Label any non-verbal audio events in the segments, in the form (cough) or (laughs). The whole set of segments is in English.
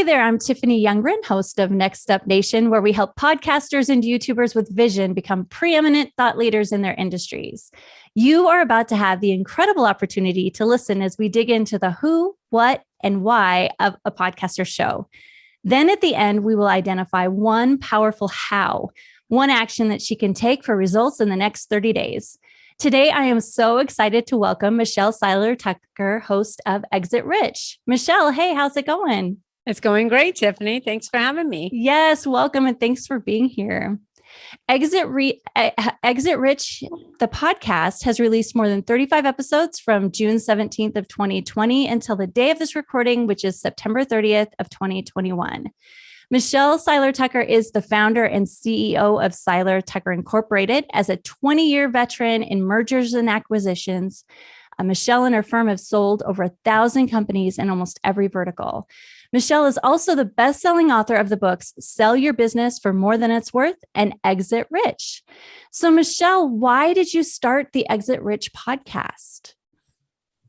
Hey there, I'm Tiffany Youngren, host of Next Up Nation, where we help podcasters and YouTubers with vision become preeminent thought leaders in their industries. You are about to have the incredible opportunity to listen as we dig into the who, what, and why of a podcaster show. Then at the end, we will identify one powerful how, one action that she can take for results in the next 30 days. Today, I am so excited to welcome Michelle Seiler Tucker, host of Exit Rich. Michelle, hey, how's it going? It's going great, Tiffany. Thanks for having me. Yes, welcome and thanks for being here. Exit Re- Exit Rich, the podcast has released more than 35 episodes from June 17th of 2020 until the day of this recording, which is September 30th of 2021. Michelle Seiler Tucker is the founder and CEO of Seiler Tucker Incorporated. As a 20 year veteran in mergers and acquisitions, uh, Michelle and her firm have sold over a thousand companies in almost every vertical. Michelle is also the best selling author of the books Sell Your Business for More Than It's Worth and Exit Rich. So, Michelle, why did you start the Exit Rich podcast?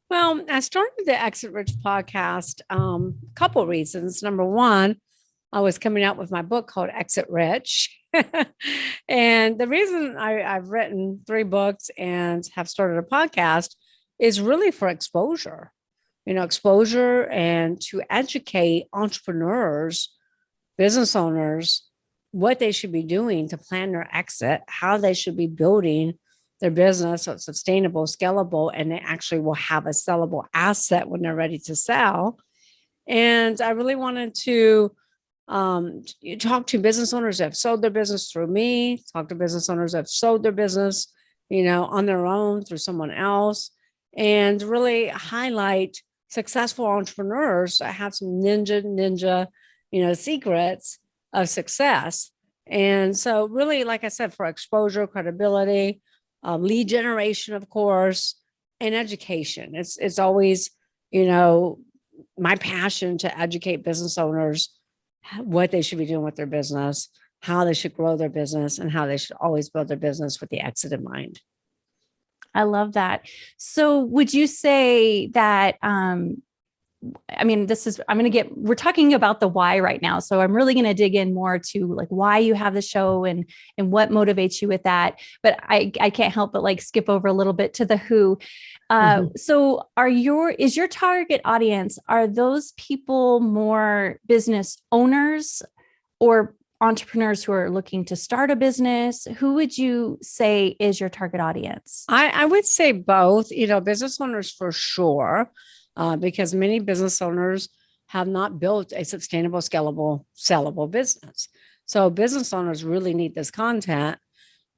Well, I started the Exit Rich podcast um, a couple reasons. Number one, I was coming out with my book called Exit Rich. (laughs) and the reason I, I've written three books and have started a podcast is really for exposure you know, exposure and to educate entrepreneurs, business owners, what they should be doing to plan their exit, how they should be building their business so it's sustainable, scalable, and they actually will have a sellable asset when they're ready to sell. And I really wanted to um, talk to business owners that have sold their business through me, talk to business owners that have sold their business, you know, on their own through someone else, and really highlight successful entrepreneurs have some ninja, ninja, you know, secrets of success. And so really, like I said, for exposure, credibility, um, lead generation, of course, and education. It's, it's always, you know, my passion to educate business owners what they should be doing with their business, how they should grow their business, and how they should always build their business with the exit in mind. I love that. So would you say that um I mean, this is, I'm going to get, we're talking about the why right now. So I'm really going to dig in more to like why you have the show and, and what motivates you with that. But I, I can't help but like skip over a little bit to the who. Uh, mm-hmm. So are your, is your target audience, are those people more business owners or entrepreneurs who are looking to start a business who would you say is your target audience? I, I would say both. You know business owners for sure uh, because many business owners have not built a sustainable scalable sellable business. So business owners really need this content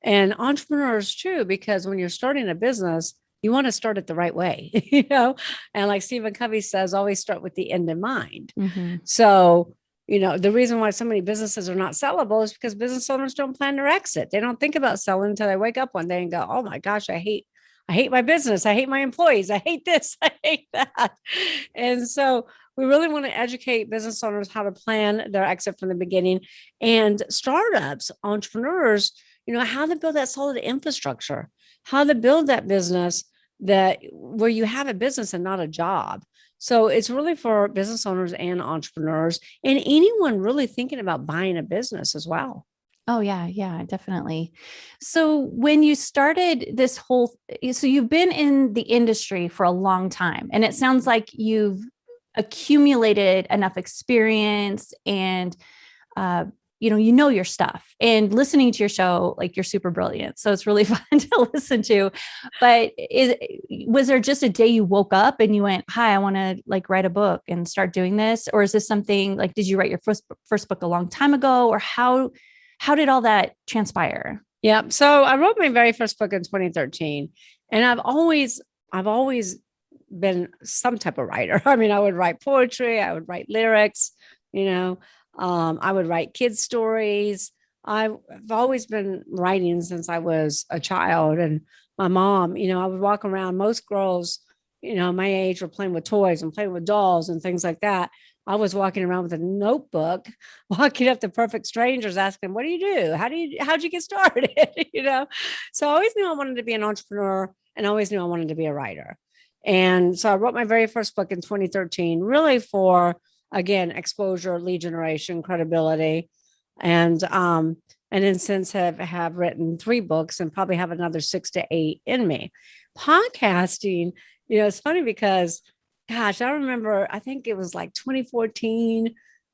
and entrepreneurs too because when you're starting a business you want to start it the right way (laughs) you know? And like stephen covey says always start with the end in mind. Mm-hmm. so you know, the reason why so many businesses are not sellable is because business owners don't plan their exit. They don't think about selling until they wake up one day and go, oh my gosh, I hate, I hate my business. I hate my employees. I hate this. (laughs) I hate that. And so we really want to educate business owners how to plan their exit from the beginning and startups, entrepreneurs, you know, how to build that solid infrastructure, how to build that business that where you have a business and not a job so it's really for business owners and entrepreneurs and anyone really thinking about buying a business as well. Oh yeah, yeah, definitely. So when you started this whole so you've been in the industry for a long time and it sounds like you've accumulated enough experience and uh, you know, you know your stuff and listening to your show, like you're super brilliant. So it's really (laughs) fun to listen to. But is, was there just a day you woke up and you went, hi, I want to like write a book and start doing this? Or is this something like, did you write your first, first book a long time ago or how, how did all that transpire? Yeah. So I wrote my very first book in 2013 and I've always, I've always been some type of writer. (laughs) I mean, I would write poetry, I would write lyrics, you know, um, I would write kids stories. I've always been writing since I was a child. And my mom, you know, I would walk around. Most girls, you know, my age were playing with toys and playing with dolls and things like that. I was walking around with a notebook, (laughs) walking up to perfect strangers, asking, "What do you do? How do you? How'd you get started?" (laughs) you know. So I always knew I wanted to be an entrepreneur, and I always knew I wanted to be a writer. And so I wrote my very first book in 2013, really for again, exposure, lead generation, credibility. And um, and then since have have written three books and probably have another six to eight in me. Podcasting, you know, it's funny because gosh, I remember, I think it was like 2014,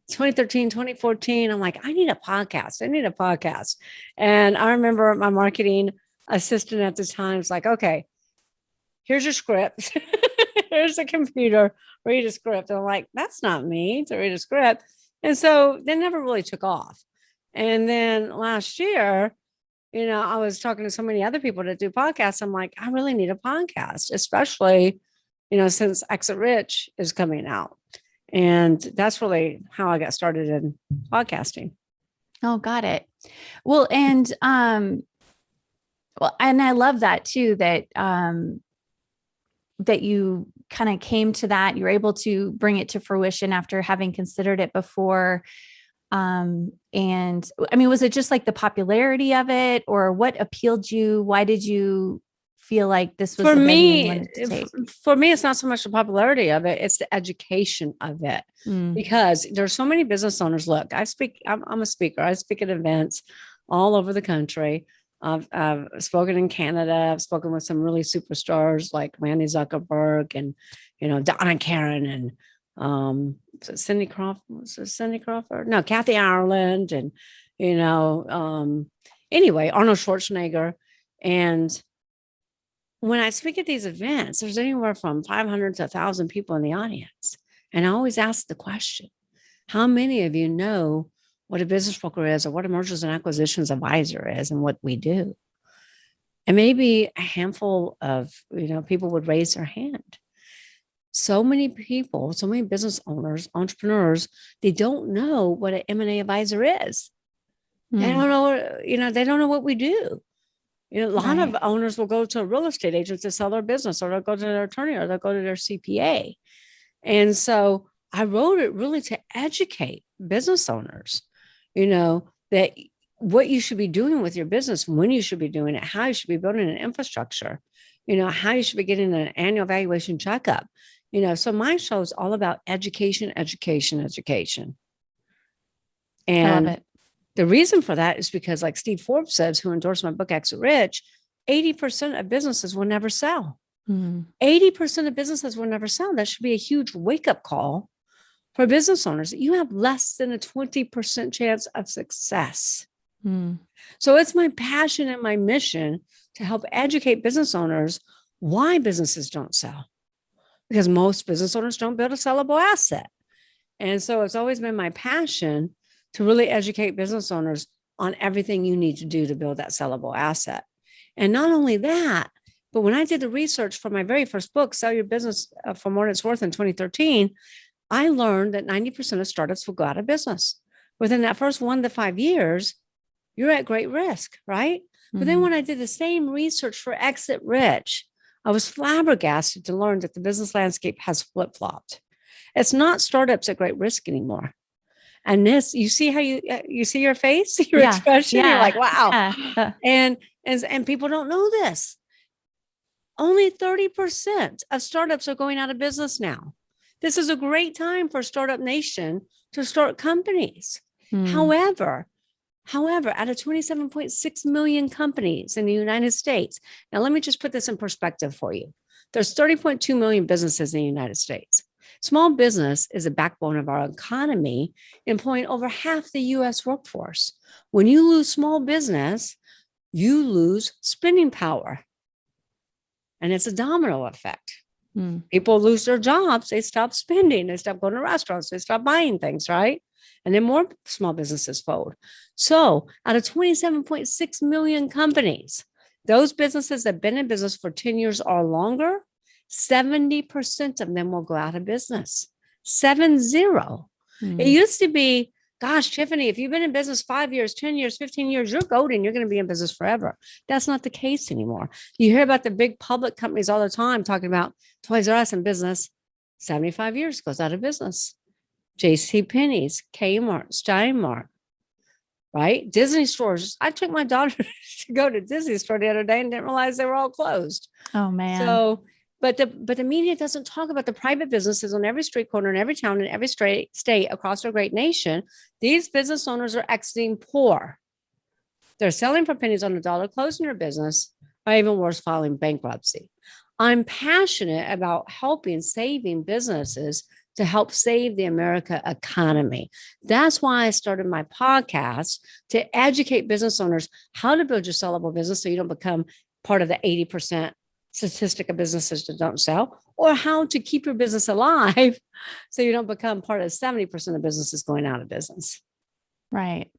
2013, 2014. I'm like, I need a podcast. I need a podcast. And I remember my marketing assistant at the time was like, okay, here's your script. (laughs) here's the computer, read a script. And I'm like, that's not me to read a script. And so they never really took off. And then last year, you know, I was talking to so many other people that do podcasts. I'm like, I really need a podcast, especially you know, since Exit Rich is coming out. And that's really how I got started in podcasting. Oh, got it. Well, and um well, and I love that too that um that you kind of came to that you're able to bring it to fruition after having considered it before. Um and i mean was it just like the popularity of it or what appealed you? Why did you feel like this was for me for me it's not so much the popularity of it it's the education of it. Mm. because there's so many business owners look i speak I'm, I'm, a speaker i speak at events all over the country I've, I've spoken in canada i've spoken with some really superstars like randy zuckerberg and you know donna karan and um cindy crawford was it cindy crawford no kathy ireland and you know um anyway arnold schwarzenegger and when I speak at these events, there's anywhere from 500 to 1,000 people in the audience. And I always ask the question how many of you know what a business broker is or what a mergers and acquisitions advisor is and what we do? And maybe a handful of you know people would raise their hand. So many people, so many business owners, entrepreneurs, they don't know what an M&A advisor is. Mm. They hmm. don't know, you know, they don't know what we do. You know, a lot right. of owners will go to a real estate agent to sell their business, or they'll go to their attorney, or they'll go to their CPA. And so I wrote it really to educate business owners, you know, that what you should be doing with your business, when you should be doing it, how you should be building an infrastructure, you know, how you should be getting an annual valuation checkup. You know, so my show is all about education, education, education. And the reason for that is because, like Steve Forbes says, who endorsed my book, Exit Rich, 80% of businesses will never sell. Mm. 80% of businesses will never sell. That should be a huge wake up call for business owners. You have less than a 20% chance of success. Mm. So it's my passion and my mission to help educate business owners why businesses don't sell. Because most business owners don't build a sellable asset. And so it's always been my passion to really educate business owners on everything you need to do to build that sellable asset. And not only that, but when I did the research for my very first book, Sell Your Business uh, for More Than It's Worth in 2013, I learned that 90% of startups will go out of business. Within that first one to five years, you're at great risk, right? Mm-hmm. But then mm-hmm. when I did the same research for Exit Rich, I was flabbergasted to learn that the business landscape has flip flopped. It's not startups at great risk anymore and this you see how you uh, you see your face (laughs) your yeah. expression yeah. you're like wow yeah. (laughs) and and and people don't know this only 30% of startups are going out of business now this is a great time for startup nation to start companies hmm. however however out of 27.6 million companies in the united states now let me just put this in perspective for you there's 30.2 million businesses in the united states Small business is the backbone of our economy, employing over half the US workforce. When you lose small business, you lose spending power. And it's a domino effect. Mm. People lose their jobs, they stop spending, they stop going to restaurants, they stop buying things, right? And then more small businesses fold. So, out of 27.6 million companies, those businesses that have been in business for 10 years or longer 70% of them will go out of business. Seven zero. Mm. It hmm. used to be, gosh, Tiffany, if you've been in business five years, 10 years, 15 years, you're golden. You're going to be in business forever. That's not the case anymore. You hear about the big public companies all the time talking about Toys R Us in business. 75 years goes out of business. JC Penney's, Kmart, Steinmart, right? Disney stores. I took my daughter (laughs) to go to Disney store the other day and didn't realize they were all closed. Oh man. So but the but the media doesn't talk about the private businesses on every street corner in every town in every state state across our great nation. These business owners are exiting poor. They're selling for pennies on the dollar, closing their business, or even worse, filing bankruptcy. I'm passionate about helping saving businesses to help save the America economy. That's why I started my podcast to educate business owners how to build your sellable business so you don't become part of the 80% statistic of businesses that don't sell, or how to keep your business alive (laughs) so you don't become part of 70% of businesses going out of business. Right.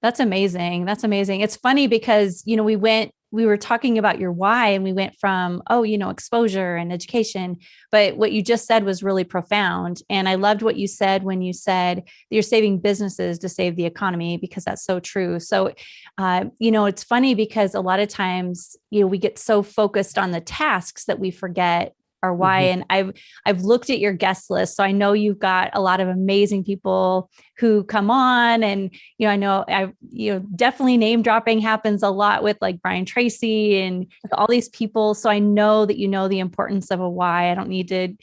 That's amazing. That's amazing. It's funny because, you know, we went, we were talking about your why and we went from, oh, you know, exposure and education. But what you just said was really profound. And I loved what you said when you said you're saving businesses to save the economy, because that's so true. So, uh, you know, it's funny because a lot of times, you know, we get so focused on the tasks that we forget or why mm-hmm. and i've i've looked at your guest list so i know you've got a lot of amazing people who come on and you know i know i you know definitely name dropping happens a lot with like brian tracy and all these people so i know that you know the importance of a why i don't need to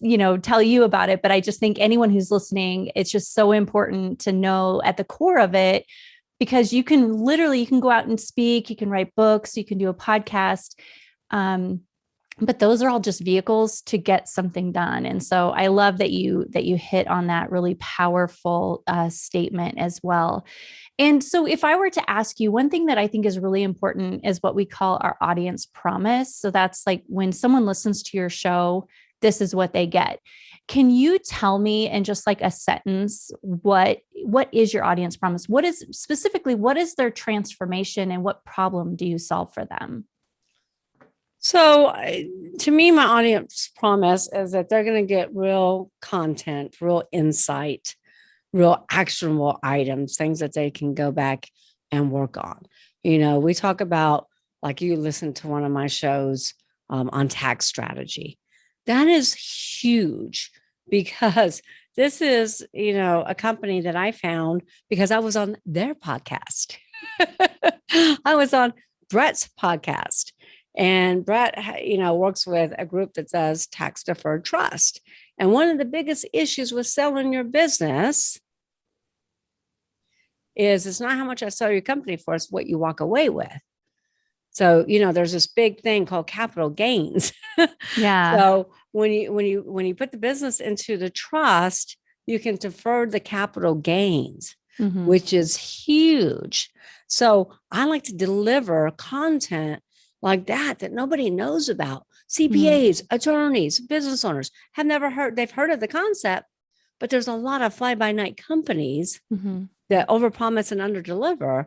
you know tell you about it but i just think anyone who's listening it's just so important to know at the core of it because you can literally you can go out and speak you can write books you can do a podcast um, but those are all just vehicles to get something done. And so i love that you that you hit on that really powerful uh, statement as well. And so if i were to ask you one thing that i think is really important is what we call our audience promise. So that's like when someone listens to your show this is what they get. Can you tell me in just like a sentence what what is your audience promise? What is specifically what is their transformation and what problem do you solve for them so, to me, my audience promise is that they're going to get real content, real insight, real actionable items, things that they can go back and work on. You know, we talk about, like you listened to one of my shows um, on tax strategy. That is huge because (laughs) this is, you know, a company that I found because I was on their podcast. (laughs) I was on Brett's podcast and Brett, you know, works with a group that does tax deferred trust. And one of the biggest issues with selling your business is it's not how much I sell your company for, it's what you walk away with. So, you know, there's this big thing called capital gains. (laughs) Yeah. so when you when you when you put the business into the trust, you can defer the capital gains, mm-hmm. which is huge. So I like to deliver content like that that nobody knows about. CPAs, mm-hmm. attorneys, business owners have never heard, they've heard of the concept, but there's a lot of fly by night companies mm-hmm. that overpromise and underdeliver.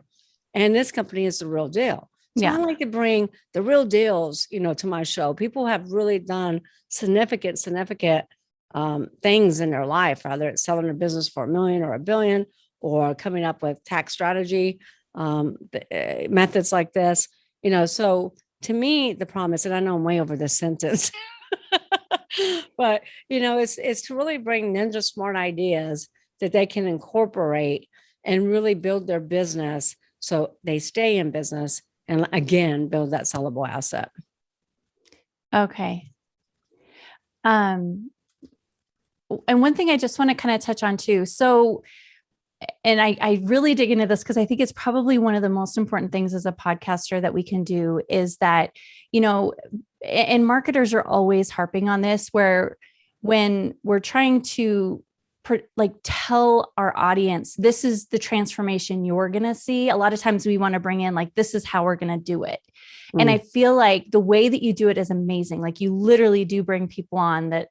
And this company is the real deal. So yeah. I like to bring the real deals, you know, to my show. People have really done significant, significant um, things in their life, whether it's selling a business for a million or a billion, or coming up with tax strategy um, uh, methods like this. You know, so to me, the promise, and I know I'm way over this sentence, (laughs) but you know, it's it's to really bring ninja smart ideas that they can incorporate and really build their business so they stay in business and again build that sellable asset. Okay. Um and one thing I just want to kind of touch on too. So and I, I really dig into this because I think it's probably one of the most important things as a podcaster that we can do is that, you know, and marketers are always harping on this where when we're trying to like tell our audience this is the transformation you're going to see a lot of times we want to bring in like this is how we're going to do it mm. and i feel like the way that you do it is amazing like you literally do bring people on that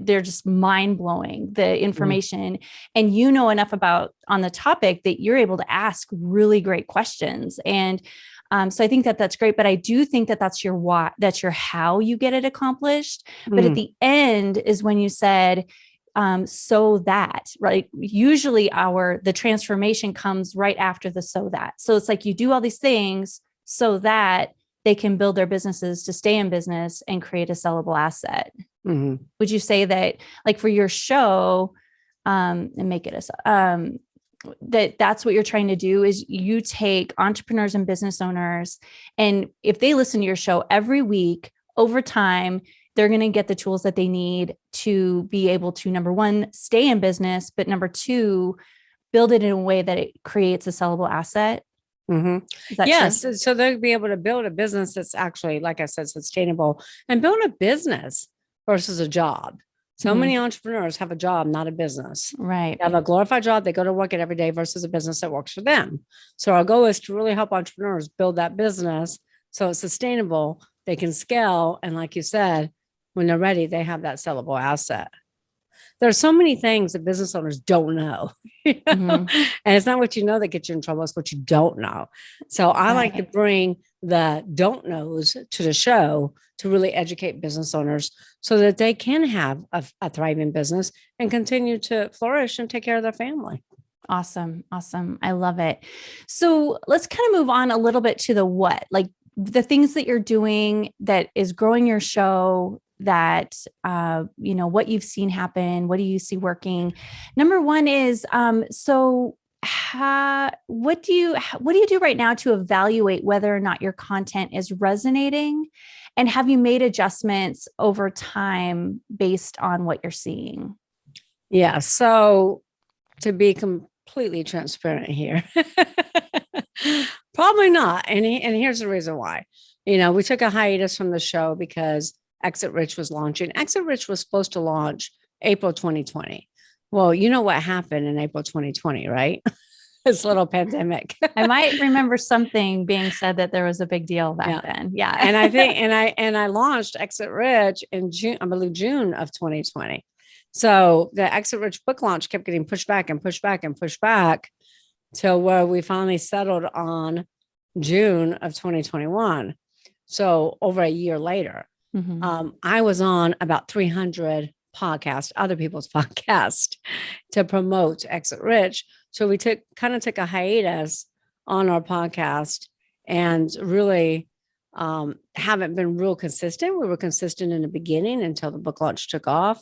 they're just mind blowing the mm-hmm. information mm. and you know enough about on the topic that you're able to ask really great questions and um, so I think that that's great, but I do think that that's your why, that's your how you get it accomplished. Mm. But at mm. the end is when you said, um, so that right. Usually, our the transformation comes right after the so that. So it's like you do all these things so that they can build their businesses to stay in business and create a sellable asset. Mm-hmm. Would you say that, like for your show, um, and make it a um, that that's what you're trying to do is you take entrepreneurs and business owners, and if they listen to your show every week over time, they're going to get the tools that they need to be able to number one, stay in business, but number two, build it in a way that it creates a sellable asset. Mm -hmm. Yes. true? So so they'll be able to build a business that's actually, like I said, sustainable and build a business versus a job. So Mhm. many entrepreneurs have a job, not a business. Right. They have a glorified job. They go to work it every day versus a business that works for them. So our goal is to really help entrepreneurs build that business so it's sustainable. They can scale. And like you said, when they're ready, they have that sellable asset. There are so many things that business owners don't know. (laughs) you know? Mhm. And it's not what you know that gets you in trouble, it's what you don't know. So I like to bring the don't knows to the show to really educate business owners so that they can have a, a thriving business and continue to flourish and take care of their family. Awesome. Awesome. I love it. So let's kind of move on a little bit to the what, like the things that you're doing that is growing your show that uh you know what you've seen happen what do you see working number one is um so ha, what do you what do you do right now to evaluate whether or not your content is resonating and have you made adjustments over time based on what you're seeing Yeah. So to be completely transparent here, (laughs) probably not. And, he- and here's the reason why. You know, we took a hiatus from the show because Exit Rich was launching. Exit Rich was supposed to launch April 2020. Well, you know what happened in April 2020, right? (laughs) this little pandemic. I might (laughs) remember something being said that there was a big deal back Yeah. then. Yeah. and I think (laughs) and I and I launched Exit Rich in June, I believe June of 2020. So the Exit Rich book launch kept getting pushed back and pushed back and pushed back till where we finally settled on June of 2021. So over a year later, Mhm. um, I was on about 300 podcasts, other people's (laughs) podcasts to promote Exit Rich. So we took kind of took a hiatus on our podcast and really um, haven't been real consistent. We were consistent in the beginning until the book launch took off.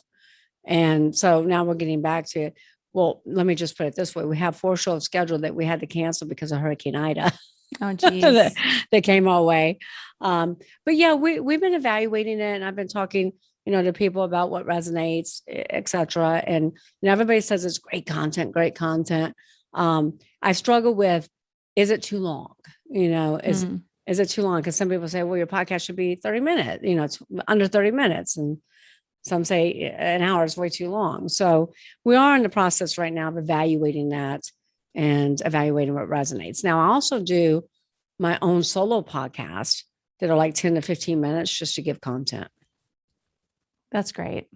And so now we're getting back to, it. well, let me just put it this way. We have four shows scheduled that we had to cancel because of Hurricane Ida (laughs) oh, (laughs) that, geez. that came our way. Um, but yeah, we we've been evaluating it, and I've been talking, you know, to people about what resonates, e- et cetera. And you know, everybody says it's great content, great content. Um, I struggle with, is it too long? You know, is Mhm. is it too long? Because some people say, well, your podcast should be 30 minutes, you know, it's under 30 minutes. And some say "Eh, an hour is way too long. So we are in the process right now of evaluating that and evaluating what resonates. Now, I also do my own solo podcast that are like 10 to 15 minutes just to give content. That's great.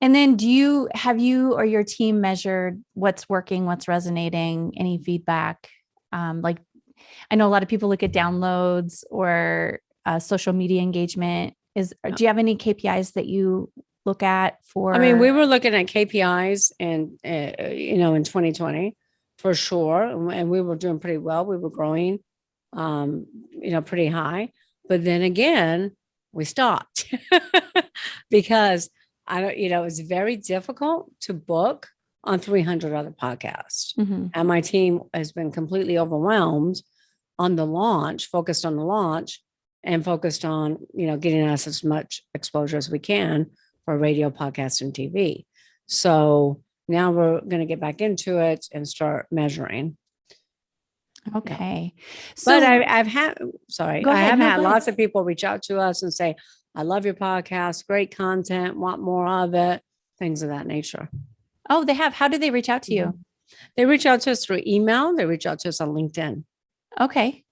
And then do you have you or your team measured what's working, what's resonating, any feedback? Um, like I know a lot of people look at downloads or uh, social media engagement. Is do you have any KPIs that you look at for I mean, we were looking at KPIs and, uh, you know, in 2020 for sure. and- we were doing pretty well. We were growing, um, you know, pretty high. But then again, we stopped (laughs) because I don't, you know, it's very difficult to book on 300 other podcasts. Mhm. And my team has been completely overwhelmed on the launch, focused on the launch and focused on, you know, getting us as much exposure as we can for radio, podcast, and TV. So now we're going to get back into it and start measuring. Okay. So But I, I've had, sorry, I ahead, have had lots of people reach out to us and say, I love your podcast, great content, want more of it, things of that nature. oh, they have. How do they reach out to you? Mhm. They reach out to us through email, they reach out to us on LinkedIn. Okay.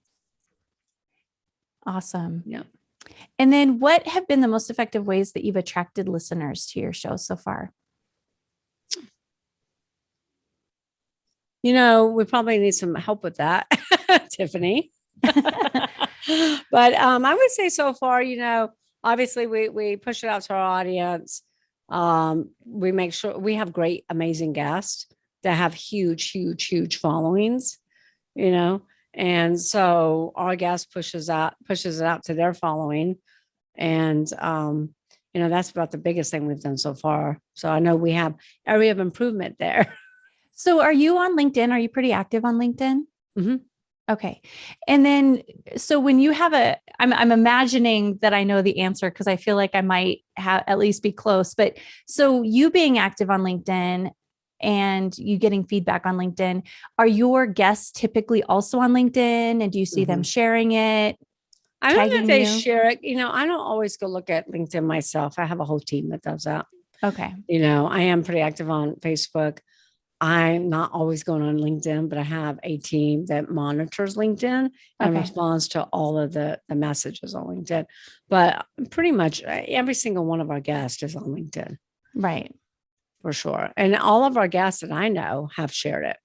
Awesome. Yeah. And then what have been the most effective ways that you've attracted listeners to your show so far? You know, we probably need some help with that, (laughs) Tiffany. (laughs) (laughs) but um, I would say so far, you know, obviously we we push it out to our audience. Um, we make sure we have great, amazing guests that have huge, huge, huge followings, you know, and so our guest pushes out pushes it out to their following, and um, you know that's about the biggest thing we've done so far. So I know we have area of improvement there. So are you on LinkedIn? Are you pretty active on LinkedIn? Mhm. Okay. And then so when you have a I'm I'm imagining that I know the answer because I feel like I might have at least be close. But so you being active on LinkedIn and you getting feedback on LinkedIn, are your guests typically also on LinkedIn and do you see mm-hmm. them sharing it? I don't know if they you? share it. You know, I don't always go look at LinkedIn myself. I have a whole team that does that. Okay. You know, I am pretty active on Facebook. I'm not always going on LinkedIn, but I have a team that monitors LinkedIn and okay. responds to all of the, the messages on LinkedIn. But pretty much uh, every single one of our guests is on LinkedIn. Right. For sure. And all of our guests that I know have shared it.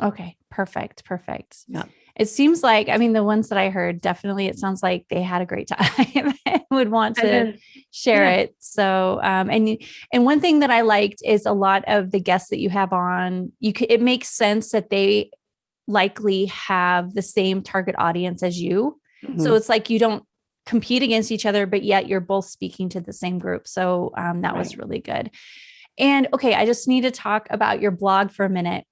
Okay. Perfect. Perfect. Yeah it seems like i mean the ones that i heard definitely it sounds like they had a great (laughs) time and would want to then, share yeah. it so um and and one thing that i liked is a lot of the guests that you have on you could it makes sense that they likely have the same target audience as you mm-hmm. so it's like you don't compete against each other but yet you're both speaking to the same group so um, that right. was really good and okay i just need to talk about your blog for a minute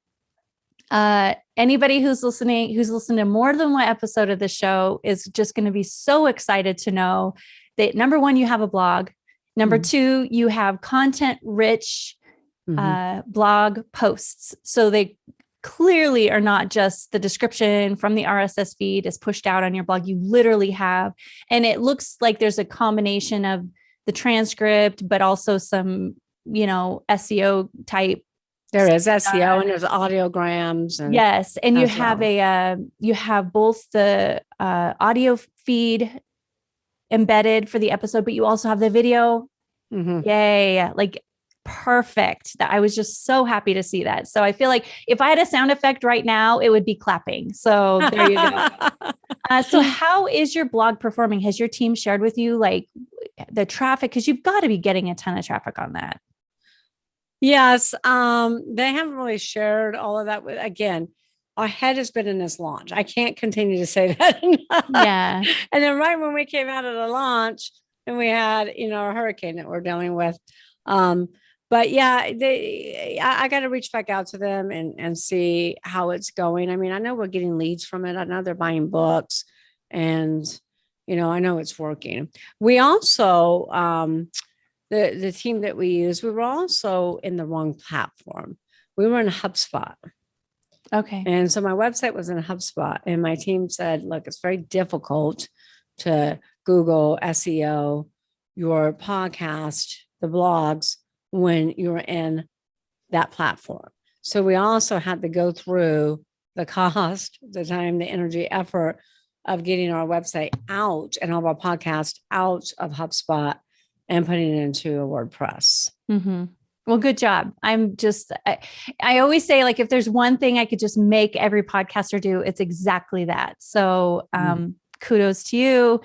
uh, anybody who's listening, who's listened to more than one episode of the show is just going to be so excited to know that number one, you have a blog. Number mm-hmm. two, you have content rich mm-hmm. uh, blog posts. So they clearly are not just the description from the RSS feed is pushed out on your blog. You literally have, and it looks like there's a combination of the transcript, but also some, you know, SEO type there is SEO and there's audiograms. And yes, and you have well. a uh, you have both the uh, audio feed embedded for the episode, but you also have the video. Mm-hmm. Yay! Like perfect. That I was just so happy to see that. So I feel like if I had a sound effect right now, it would be clapping. So there you go. (laughs) uh, so how is your blog performing? Has your team shared with you like the traffic? Because you've got to be getting a ton of traffic on that. Yes, um, they haven't really shared all of that with again. Our head has been in this launch. I can't continue to say (laughs) that. yeah. And then right when we came out of the launch, and we had, you know, a hurricane that we're dealing with. Um, but yeah, they I, I got to reach back out to them and and see how it's going. I mean, I know we're getting leads from it. I know they're buying books and you know, I know it's working. We also um the the team that we use, we were also in the wrong platform. We were in HubSpot. Okay. And so my website was in HubSpot, and my team said, "Look, it's very difficult to Google SEO your podcast, the blogs, when you're in that platform." So we also had to go through the cost, the time, the energy, effort of getting our website out and all of our podcast out of HubSpot and putting it into a WordPress. Mm-hmm. Well, good job. I'm just, I, I, always say, like, if there's one thing I could just make every podcaster do, it's exactly that. So, mm-hmm. um, mm. kudos to you.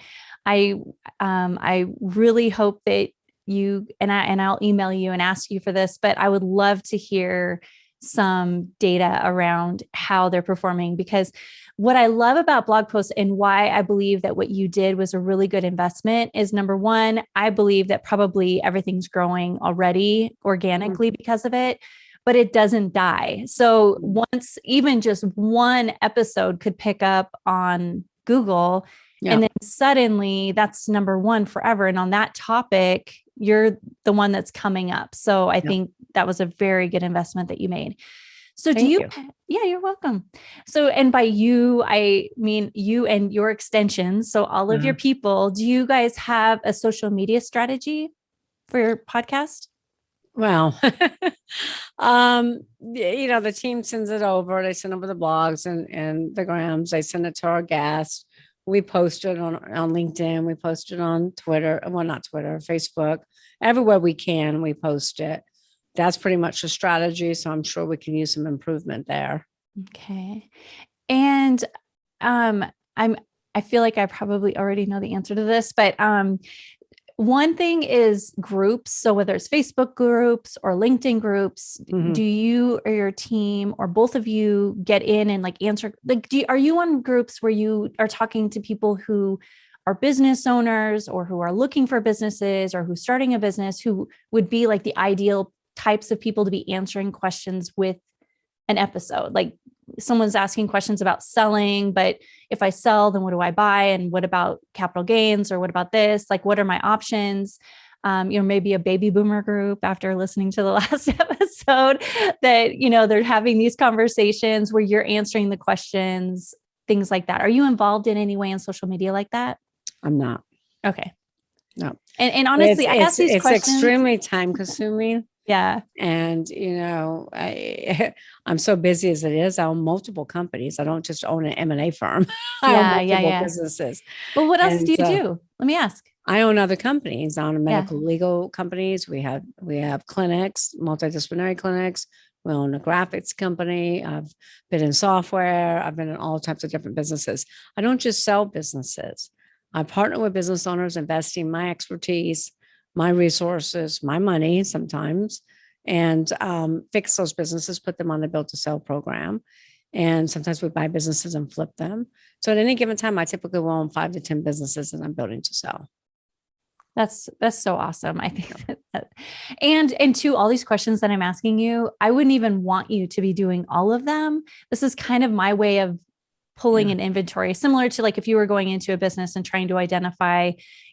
I, um, I really hope that you and I, and I'll email you and ask you for this, but I would love to hear some data around how they're performing because what I love about blog posts and why I believe that what you did was a really good investment is number one, I believe that probably everything's growing already organically mm-hmm. because of it, but it doesn't die. So once even just one episode could pick up on Google, yeah. and then suddenly that's number one forever. And on that topic, you're the one that's coming up. So I yeah. think that was a very good investment that you made. So Thank do you, you, yeah, you're welcome. So, and by you, I mean you and your extensions. So all of mm-hmm. your people, do you guys have a social media strategy for your podcast? Well, (laughs) (laughs) um, you know, the team sends it over. They send over the blogs and, and the grams. They send it to our guests. We post it on, on LinkedIn. We post it on Twitter. Well, not Twitter, Facebook. Everywhere we can, we post it that's pretty much the strategy. So I'm sure we can use some improvement there. Okay. And um, I'm I feel like I probably already know the answer to this, but um, one thing is groups. So whether it's Facebook groups or LinkedIn groups, mm-hmm. do you or your team or both of you get in and like answer? Like, do you, are you on groups where you are talking to people who are business owners or who are looking for businesses or who's starting a business who would be like the ideal types of people to be answering questions with an episode like someone's asking questions about selling, but if I sell, then what do I buy? And what about capital gains? Or what about this? Like, what are my options? Um, you know, maybe a baby boomer group after listening to the (laughs) last episode that, you know, they're having these conversations where you're answering the questions, things like that. Are you involved in any way in social media like that? I'm not. Okay. No. And, and honestly, it's, I ask these it's questions. extremely time consuming. Yeah. And, you know, I, (laughs) I'm so busy as it is. I own multiple companies. I don't just own an M&A firm. (laughs) I Yeah, own yeah, multiple yeah. businesses. Well, what else And do you do? Let me ask. I own other companies. I own medical legal companies. We have we have clinics, multidisciplinary clinics. We own a graphics company. I've been in software. I've been in all types of different businesses. I don't just sell businesses. I partner with business owners, investing my expertise, my resources, my money sometimes, and um, fix those businesses, put them on the build to sell program. And sometimes we buy businesses and flip them. So at any given time, I typically will own five to 10 businesses that I'm building to sell. That's that's so awesome. I think that, (laughs) that- and and to all these questions that I'm asking you, I wouldn't even want you to be doing all of them. This is kind of my way of pulling Yeah. an inventory, similar to like if you were going into a business and trying to identify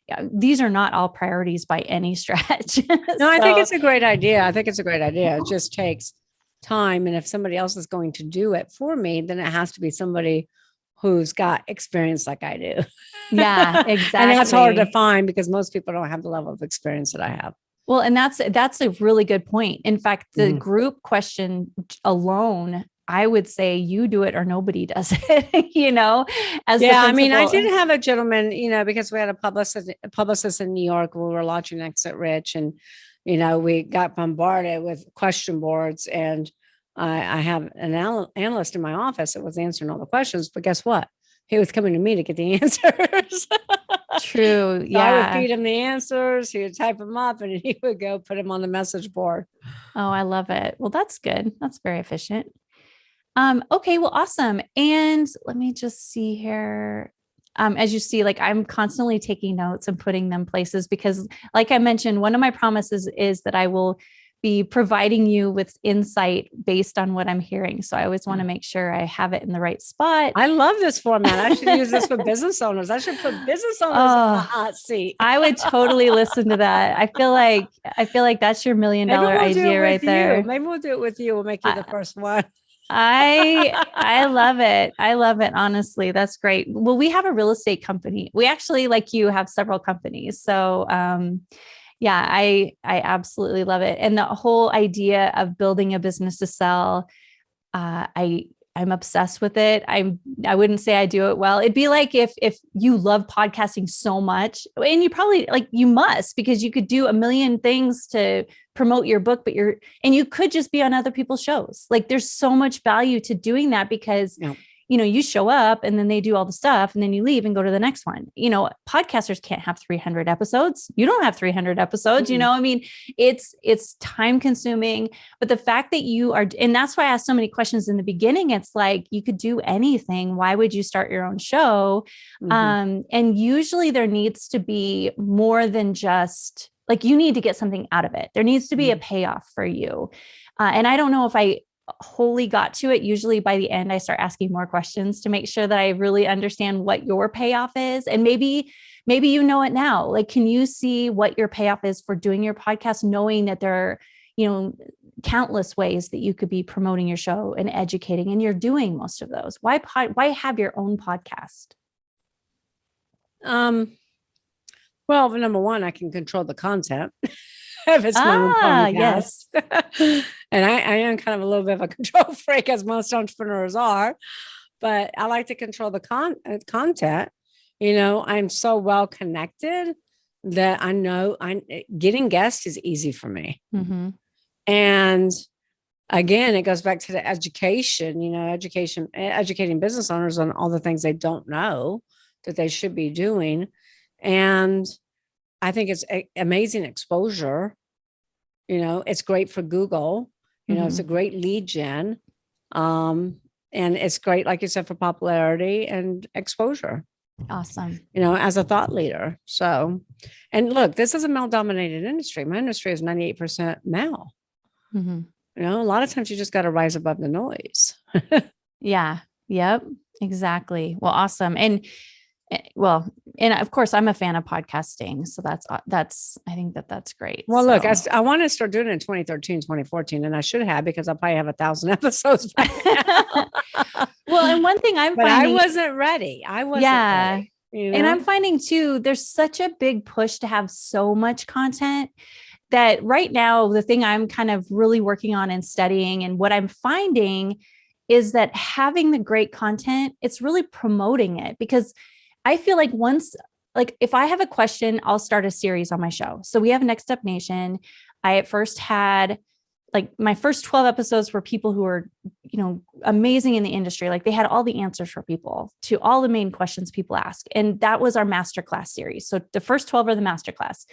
yeah, these are not all priorities by any (laughs) stretch. No, I think it's a great idea. I think it's a great idea. It just takes time. And if somebody else is going to do it for me, then it has to be somebody who's got experience like I do. yeah, exactly. (laughs) and that's hard to find because most people don't have the level of experience that I have. Well, and that's that's a really good point. In fact, the Mhm. group question alone, I would say you do it or nobody (laughs) does it, you know, as yeah, I mean, I did have a gentleman, you know, because we had a publicist, a publicist in New York. We were launching Exit Rich, and you know, we got bombarded with question boards. And I, I have an anal- analyst in my office that was answering all the questions. But guess what? He was coming to me to get the (laughs) answers. True. So I would feed him the answers. He would type them up, and (laughs) he would go put them on the message board. Oh, I love it. Well, that's good. That's very efficient. Um, okay, well, awesome. And let me just see here. Um, as you see, like I'm constantly taking notes and putting them places because, like I mentioned, one of my promises is that I will be providing you with insight based on what I'm hearing. So I always want to make sure I have it in the right spot. I love this format. I should use this for (laughs) business owners. I should put business owners in Oh. the hot seat. I would totally listen to that. I feel like I feel like that's your million dollar we'll idea right you. there. Maybe we'll do it with you. We'll make you the first one. I (laughs) I love it. I love it. Honestly, that's great. Well, we have a real estate company. We actually, like you, have several companies. So, um, yeah, I I absolutely love it. And the whole idea of building a business to sell, uh, I I'm obsessed with it. I'm I wouldn't say I do it well. It'd be like if if you love podcasting so much, and you probably like you must because you could do a million things to promote your book, but you're and you could just be on other people's shows. Like there's so much value to doing that because Yeah. You know you show up and then they do all the stuff and then you leave and go to the next one. You know, podcasters can't have 300 episodes. You don't have 300 episodes, you Mm-mm. know. I mean, it's it's time consuming, but the fact that you are and that's why I asked so many questions in the beginning. It's like you could do anything. Why would you start your own show? Mhm. Um, and usually there needs to be more than just like you need to get something out of it. There needs to be a payoff for you. Uh, and I don't know if I wholly got to it. Usually by the end, I start asking more questions to make sure that I really understand what your payoff is. And maybe, maybe you know it now. Like, can you see what your payoff is for doing your podcast, knowing that there are, you know, countless ways that you could be promoting your show and educating, and you're doing most of those. Why pod, why have your own podcast? Um, well, number one, I can control the content. (laughs) (laughs) Ah, podcast. (laughs) and I, I am kind of a little bit of a (laughs) control freak, as most entrepreneurs are, but I like to control the con- uh, content. You know, I'm so well connected that I know I getting guests is easy for me. Mm-hmm. And again, it goes back to the education, you know, education, educating business owners on all the things they don't know that they should be doing. And I think it's amazing exposure. You know, it's great for Google. You know, it's a great lead gen. Um, and it's great, like you said, for popularity and exposure, Awesome. you know, as a thought leader. So, and look, this is a male dominated industry. My industry is 98% male. Mm-hmm. You know, a lot of times you just got to rise above the noise. (laughs) Yeah. Yep. Exactly. Well, awesome. And well, and of course, I'm a fan of podcasting, so that's uh, that's I think that that's great. Well, look, I, I want to start doing it in 2013, 2014, and I should have because I probably have a thousand (laughs) episodes. well, and one thing I'm but I wasn't ready. I wasn't Yeah. ready. You and? I'm finding too, there's such a big push to have so much content that right now, the thing I'm kind of really working on and studying, and what I'm finding is that having the great content, it's really promoting it because I feel like once, like if I have a question, I'll start a series on my show. So we have Next Up Nation. I at first had like my first 12 episodes were people who were, you know, amazing in the industry. Like they had all the answers for people to all the main questions people ask. And that was our masterclass series. So the first 12 are the masterclass.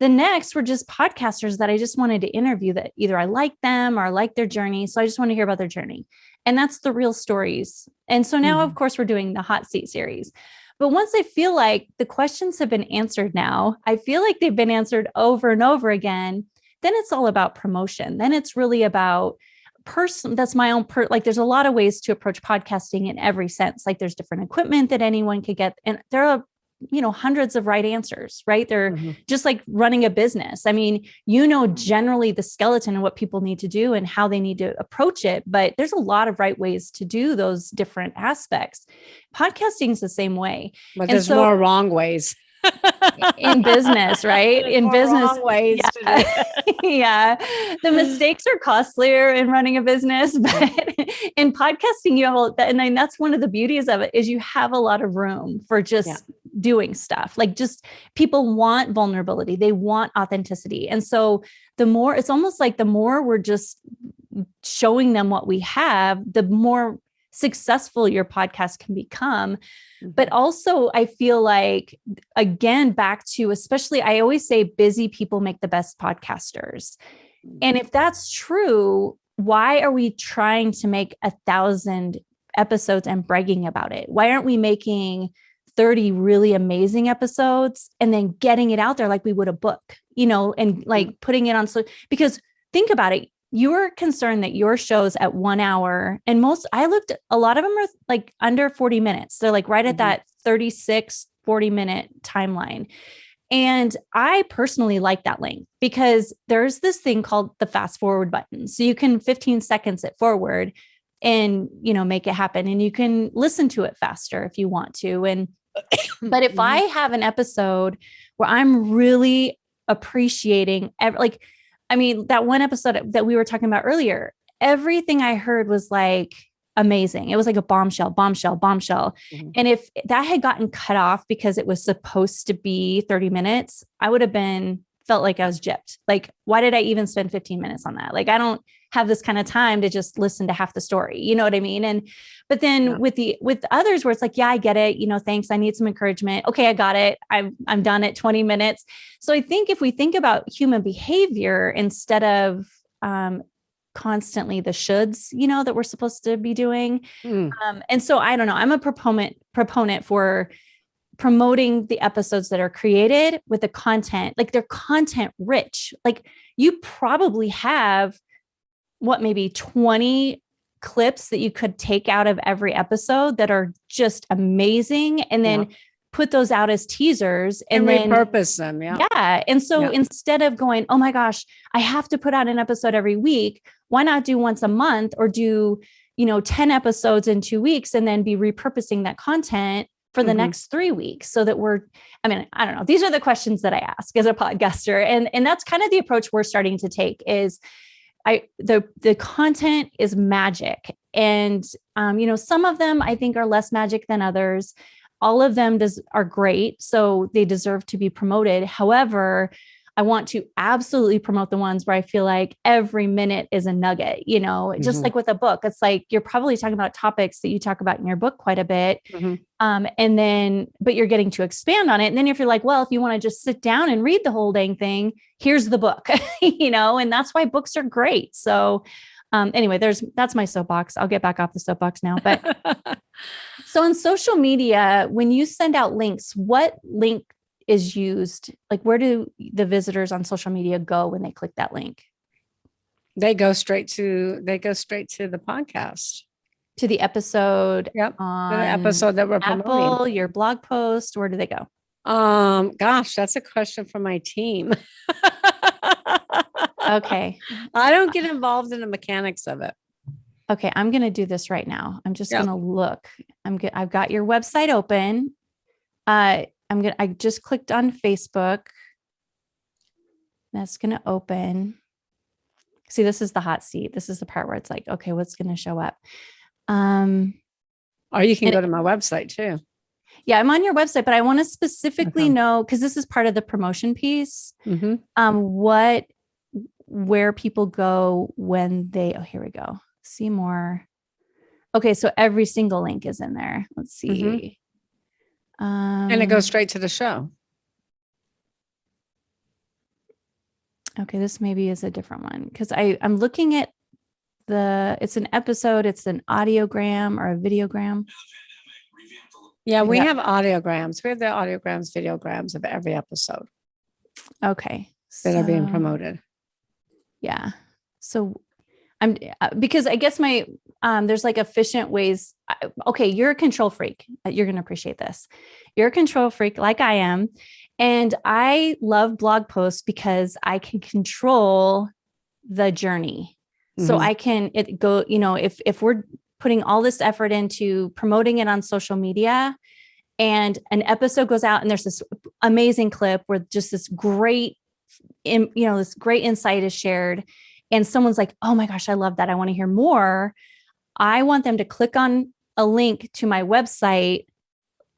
The next were just podcasters that I just wanted to interview that either I like them or I like their journey. So I just want to hear about their journey. And that's the real stories. And so now, of mm-hmm. course, we're doing the hot seat series. But once I feel like the questions have been answered now, I feel like they've been answered over and over again, then it's all about promotion. Then it's really about person that's my own per like there's a lot of ways to approach podcasting in every sense like there's different equipment that anyone could get and there are you know hundreds of right answers right they're Mhm. just like running a business i mean you know generally the skeleton and what people need to do and how they need to approach it but there's a lot of right ways to do those different aspects podcasting is the same way but and there's so- more wrong ways. In business (laughs) right? In business. ways. it. (laughs) yeah. The mistakes are costlier in running a business but (laughs) in podcasting you have a, and then that's one of the beauties of it is you have a lot of room for just Yeah. doing stuff. Like just people want vulnerability. They want authenticity. And so the more it's almost like the more we're just showing them what we have the more successful your podcast can become. But mm-hmm. also i feel like again back to especially i always say busy people make the best podcasters. And mm-hmm. if that's true why are we trying to make a thousand episodes and bragging about it? Why aren't we making 30 really amazing episodes and then getting it out there like we would a book you know and like mm-hmm. putting it on so because think about it you're concerned that your shows at one hour and most i looked a lot of them are like under 40 minutes. They're like right at Mhm. that 36 40 minute timeline. And i personally like that length because there's this thing called the fast forward button. So you can 15 seconds it forward and you know make it happen and you can listen to it faster if you want to. And (coughs) but if i have an episode where i'm really appreciating every, like i mean that one episode that we were talking about earlier everything i heard was like amazing it was like a bombshell bombshell bombshell Mhm. and if that had gotten cut off because it was supposed to be 30 minutes i would have been felt like i was gypped like why did i even spend 15 minutes on that like i don't have this kind of time to just listen to half the story you know what i mean and but then Yeah. with the with others where it's like yeah i get it you know thanks i need some encouragement okay i got it i'm i'm done at 20 minutes so i think if we think about human behavior instead of um constantly the shoulds you know that we're supposed to be doing Mm. um, and so I don't know. I'm a proponent proponent for promoting the episodes that are created with the content, like they're content rich. Like you probably have what maybe 20 clips that you could take out of every episode that are just amazing and then put those out as teasers And, and, then repurpose them. Yeah. yeah. And so Yeah. instead of going, oh my gosh, I have to put out an episode every week, why not do once a month or do, you know, 10 episodes in two weeks and then be repurposing that content for the Mhm. next three weeks so that we're, I mean, I don't know. These are the questions that I ask as a podcaster. And, and that's kind of the approach we're starting to take is I the the content is magic. And um, you know, some of them I think are less magic than others all of them does are great so they deserve to be promoted however i want to absolutely promote the ones where i feel like every minute is a nugget you know just Mhm. like with a book it's like you're probably talking about topics that you talk about in your book quite a bit Mhm. um, and then but you're getting to expand on it and then if you're like well if you want to just sit down and read the whole dang thing here's the book (laughs) you know and that's why books are great so um, anyway there's that's my soapbox i'll get back off the soapbox now but (laughs) so on social media, when you send out links, what link is used? Like where do the visitors on social media go when they click that link? they go straight to they go straight to the podcast. To the episode Yep, the episode that we're Apple, promoting. your blog post, where do they go? Um, gosh, that's a question for my team. (laughs) Okay. I don't get involved in the mechanics of it. Okay, I'm going to do this right now. I'm just going to look. I'm good. I've got your website open. Uh, I'm going to, I just clicked on Facebook. That's going to open. See, this is the hot seat. This is the part where it's like, okay, what's going to show up? Um, Or you can go to my website too. yeah, I'm on your website, but I want to specifically Okay. know because this is part of the promotion piece. Mhm. Um, what, where people go when they, oh, here we go. See more. Okay, so every single link is in there. Let's see. Mhm. Um, And it goes straight to the show. Okay, this maybe is a different one because I I'm looking at the. It's an episode. It's an audiogram or a videogram. Yeah, we Yeah. have audiograms. We have the audiograms, videograms of every episode Okay, that are being promoted. Yeah. So I'm uh, because I guess my um there's like efficient ways. Okay, you're a control freak. Uh, You're going to appreciate this. You're a control freak like I am. And I love blog posts because I can control the journey. So Mhm. I can it go, you know, if if we're putting all this effort into promoting it on social media and an episode goes out and there's this amazing clip where just this great in, you know, this great insight is shared and someone's like, "Oh my gosh, I love that. I want to hear more." I want them to click on a link to my website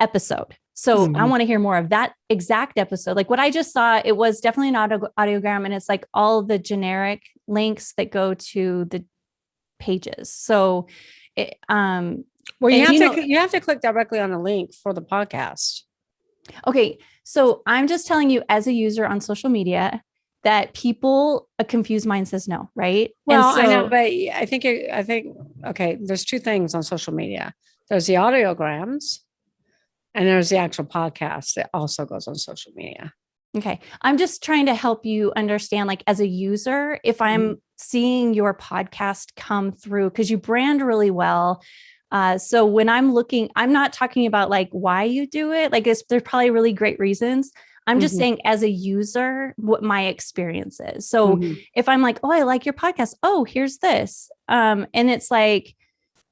episode. So I Mhm. want to hear more of that exact episode. Like what I just saw, it was definitely an audio audiogram and it's like all the generic links that go to the pages. So it, um Well, you have you to know- you have to click directly on the link for the podcast. Okay, so I'm just telling you as a user on social media that people a confused mind says no, right? Well, I know, but I think it, I think okay. There's two things on social media. There's the audiograms, and there's the actual podcast that also goes on social media. Okay. I'm just trying to help you understand, like, as a user, if I'm seeing your podcast come through, because you brand really well. Uh, so when I'm looking, I'm not talking about like why you do it. Like, it's, there's probably really great reasons. I'm just Mhm. saying, as a user, what my experience is. So Mhm. if I'm like, oh, I like your podcast. Oh, here's this. Um, and it's like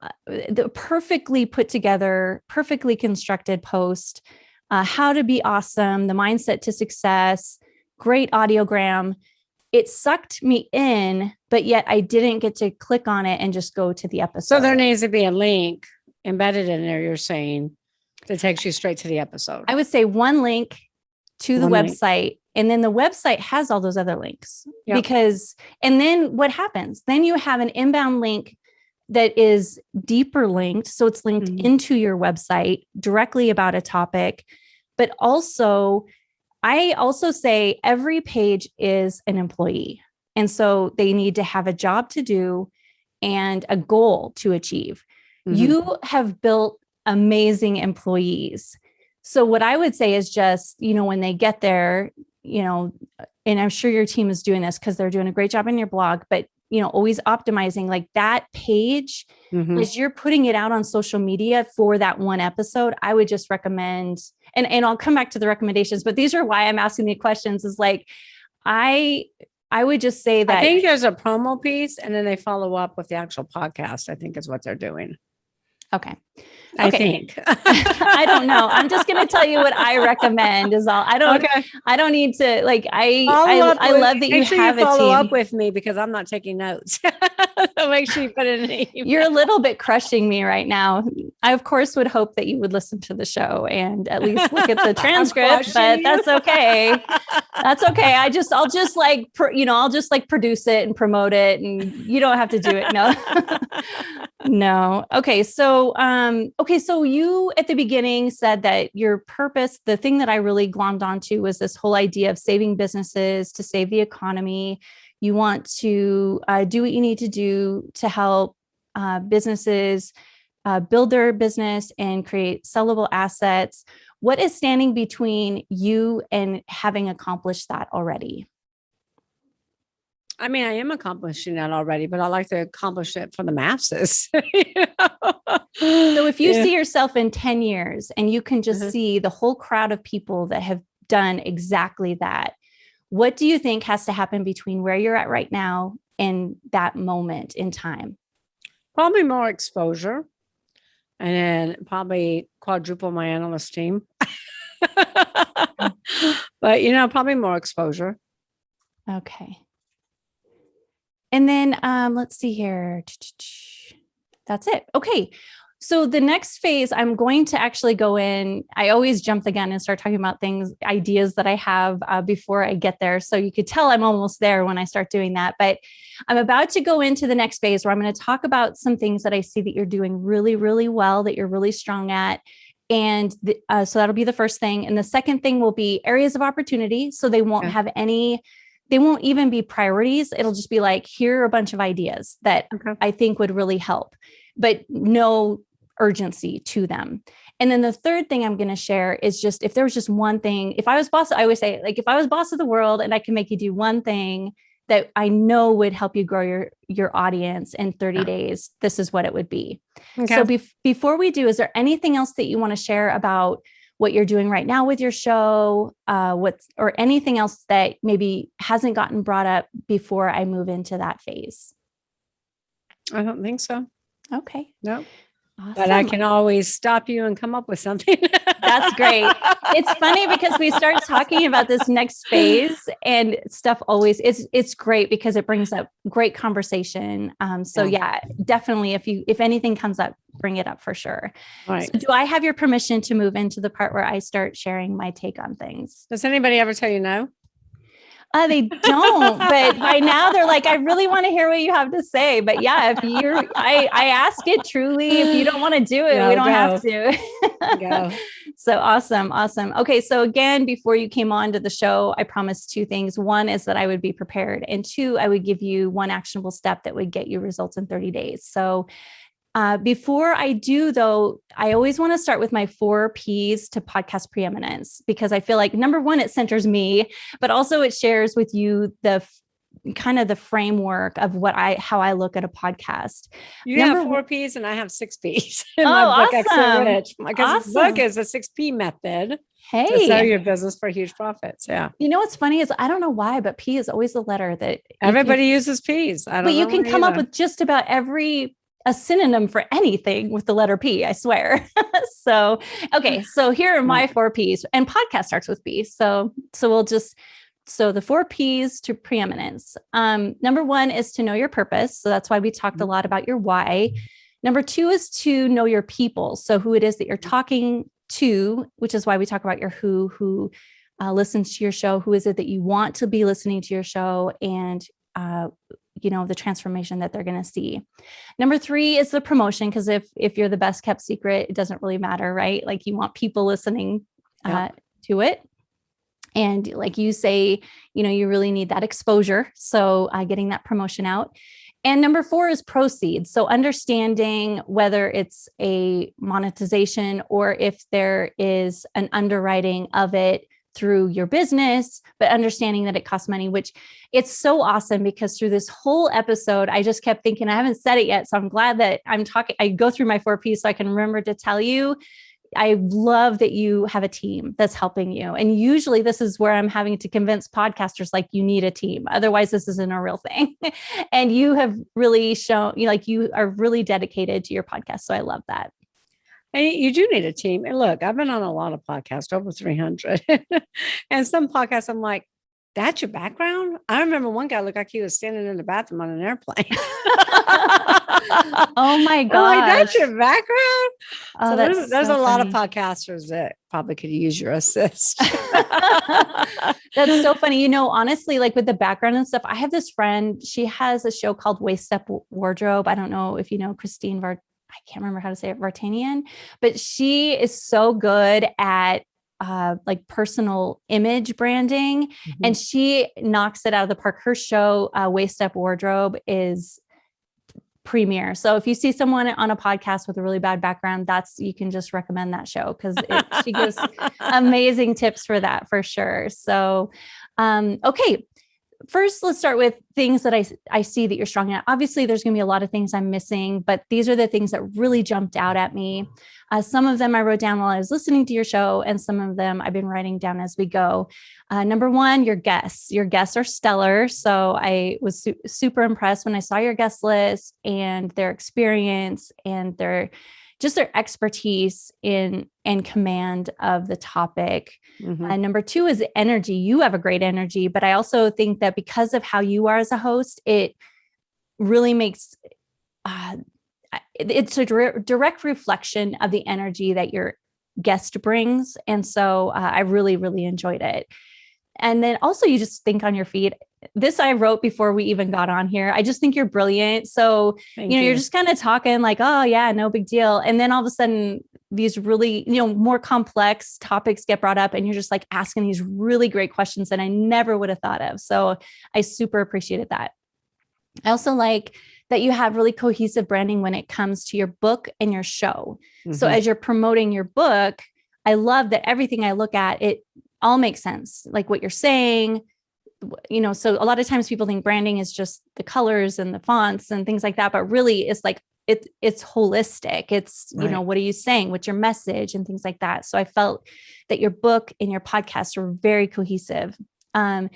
uh, the perfectly put together, perfectly constructed post. Uh, how to be awesome, the mindset to success, great audiogram. It sucked me in, but yet I didn't get to click on it and just go to the episode. So there needs to be a link embedded in there. You're saying that takes you straight to the episode. I would say one link to the One link. website, and then the website has all those other links. Yep. Because, and then what happens? Then you have an inbound link that is deeper linked. So it's linked Mhm. into your website directly about a topic. But also, I also say every page is an employee. And so they need to have a job to do and a goal to achieve Mhm. you have built amazing employees. So what I would say is just, you know, when they get there, you know, and I'm sure your team is doing this because they're doing a great job in your blog, but you know, always optimizing like that page Mhm. as you're putting it out on social media for that one episode, I would just recommend, and, and I'll come back to the recommendations, but these are why I'm asking the questions is like, I, I would just say that I think there's a promo piece, and then they follow up with the actual podcast. I think is what they're doing. okay. I Okay. think. (laughs) I don't know. I'm just going to tell you what I recommend is all. I don't okay. I don't need to like I I, I love that you sure have you a follow team. up with me because I'm not taking notes. (laughs) so make sure you put it in an email. You're a little bit crushing me right now. I of course would hope that you would listen to the show and at least look at the (laughs) transcript, but you. that's okay. That's okay. I just I'll just like you know, I'll just like produce it and promote it and you don't have to do it. No. no. Okay, so um, um okay, so you at the beginning said that your purpose, the thing that I really glommed onto was this whole idea of saving businesses to save the economy. You want to uh, do what you need to do to help uh, businesses uh, build their business and create sellable assets. What is standing between you and having accomplished that already? I mean, I am accomplishing that already, but I like to accomplish it for the masses. (laughs) you know? So if you yeah. see yourself in 10 years and you can just mm-hmm. see the whole crowd of people that have done exactly that, what do you think has to happen between where you're at right now and that moment in time? Probably more exposure and then probably quadruple my analyst team. (laughs) but, you know, probably more exposure. Okay. And then um, let's see here. That's it. Okay. So the next phase, I'm going to actually go in. I always jump the gun and start talking about things, ideas that I have uh, before I get there. So you could tell I'm almost there when I start doing that. But I'm about to go into the next phase where I'm going to talk about some things that I see that you're doing really, really well, that you're really strong at. And the, uh, so that'll be the first thing. And the second thing will be areas of opportunity. So they won't okay. have any they won't even be priorities. It'll just be like, here are a bunch of ideas that okay. I think would really help, but no urgency to them. And then the third thing I'm going to share is just if there was just one thing, if I was boss, I always say, like, if I was boss of the world and I can make you do one thing that I know would help you grow your your audience in 30 yeah. days, this is what it would be. Okay. So be- before we do, is there anything else that you want to share about what you're doing right now with your show, uh, what's or anything else that maybe hasn't gotten brought up before I move into that phase? I don't think so. Okay. No. Awesome. But I can always stop you and come up with something. That's great. It's funny (laughs) because we start talking about this next phase and stuff always it's it's great because it brings up great conversation. Um, so yeah. definitely if you if anything comes up, bring it up for sure. All right. So do I have your permission to move into the part where I start sharing my take on things? Does anybody ever tell you no? Uh, they don't, but by now they're like, I really want to hear what you have to say. But yeah, if you're, I, I ask it truly. If you don't want to do it, no, we don't go. have to. go. (laughs) So awesome. Awesome. Okay. So again, before you came on to the show, I promised two things. One is that I would be prepared. And two, I would give you one actionable step that would get you results in 30 days. So uh, before I do, though, I always want to start with my four P's to podcast preeminence because I feel like number one, it centers me, but also it shares with you the kind of the framework of what I how I look at a podcast. You Number have four P's and I have six P's (laughs) in oh, my book, awesome. Rich. Because awesome. book is a six P method. Hey, to sell your business for huge profits. Yeah. You know what's funny is I don't know why, but P is always the letter that everybody uses P's. but you can come either. up with just about every a synonym for anything with the letter P, I swear. (laughs) so, okay, (sighs) so here are my four P's and podcast starts with P. So, so we'll just so the four P's to preeminence. Um, number one is to know your purpose. So that's why we talked a mm-hmm. lot about your why. Number two is to know your people. So who it is that you're talking to, which is why we talk about your who, who uh, listens to your show, who is it that you want to be listening to your show, and uh, you know the transformation that they're going to see. Number three is the promotion because if if you're the best kept secret it doesn't really matter right? Like you want people listening uh, to it. And like you say you know you really need that exposure. So uh, getting that promotion out. And number four is proceeds. So understanding whether it's a monetization or if there is an underwriting of it through your business, but understanding that it costs money, which it's so awesome because through this whole episode, I just kept thinking, I haven't said it yet. So I'm glad that I'm talking, I go through my four P's so I can remember to tell you. I love that you have a team that's helping you. And usually this is where I'm having to convince podcasters like you need a team. Otherwise, this isn't a real thing. (laughs) and you have really shown you like you are really dedicated to your podcast. So I love that. And you do need a team. And look, I've been on a lot of podcasts, over 300. (laughs) and some podcasts, I'm like, that's your background? I remember one guy looked like he was standing in the bathroom on an airplane. (laughs) oh my (laughs) god! Like, that's your background. Oh, so there's, there's so a lot of podcasters that probably could use your assist. that's so funny. You know, honestly, like with the background and stuff, I have this friend. She has a show called Waist Up Wardrobe. I don't know if you know Christine Vart I can't remember how to say it, Vartanian, but she is so good at uh, like personal image branding mm-hmm. and she knocks it out of the park. Her show, uh, Waist Up Wardrobe, is premiere. So if you see someone on a podcast with a really bad background, that's you can just recommend that show because she gives (laughs) amazing tips for that for sure. So, um, okay, first, let's start with things that I, I see that you're strong at. Obviously, there's going to be a lot of things I'm missing, but these are the things that really jumped out at me. Uh, some of them I wrote down while I was listening to your show, and some of them I've been writing down as we go. Uh, number one, your guests. Your guests are stellar. So I was su- super impressed when I saw your guest list and their experience and their just their expertise in and command of the topic. Mm-hmm. And number two is energy. You have a great energy, but I also think that because of how you are as a host, it really makes uh, it's a direct reflection of the energy that your guest brings. And so uh, I really, really enjoyed it. And then also, you just think on your feet. This I wrote before we even got on here. I just think you're brilliant. So, Thank you know, you. you're just kind of talking like, oh, yeah, no big deal. And then all of a sudden, these really, you know, more complex topics get brought up, and you're just like asking these really great questions that I never would have thought of. So, I super appreciated that. I also like that you have really cohesive branding when it comes to your book and your show. Mm-hmm. So as you're promoting your book, I love that everything I look at, it all makes sense. Like what you're saying, you know, so a lot of times people think branding is just the colors and the fonts and things like that, but really it's like it, it's holistic. It's, right. you know, what are you saying? What's your message and things like that. So I felt that your book and your podcast were very cohesive. Um,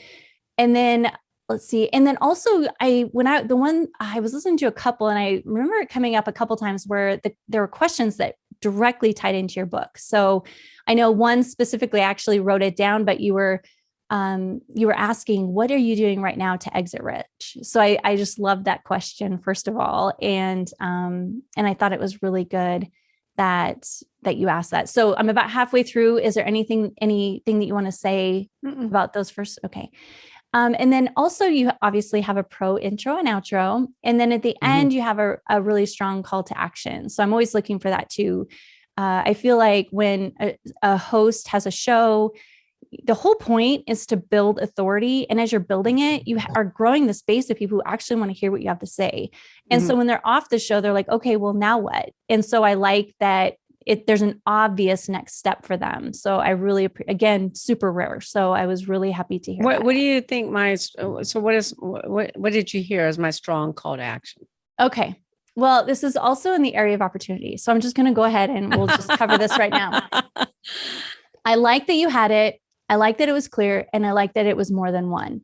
and then let's see and then also i when i the one i was listening to a couple and i remember it coming up a couple times where the, there were questions that directly tied into your book so i know one specifically actually wrote it down but you were um, you were asking what are you doing right now to exit rich so i i just loved that question first of all and um and i thought it was really good that that you asked that so i'm about halfway through is there anything anything that you want to say Mm-mm. about those first okay um, and then also you obviously have a pro intro and outro. And then at the mm-hmm. end, you have a, a, really strong call to action. So I'm always looking for that too. Uh, I feel like when a, a host has a show, the whole point is to build authority. And as you're building it, you are growing the space of people who actually want to hear what you have to say. And mm-hmm. so when they're off the show, they're like, okay, well, now what? And so I like that it there's an obvious next step for them. So I really again super rare. So I was really happy to hear. What. What do you think my so what is what what did you hear as my strong call to action? Okay. Well, this is also in the area of opportunity. So I'm just going to go ahead and we'll just cover this right now. (laughs) I like that you had it. I like that it was clear and I like that it was more than one.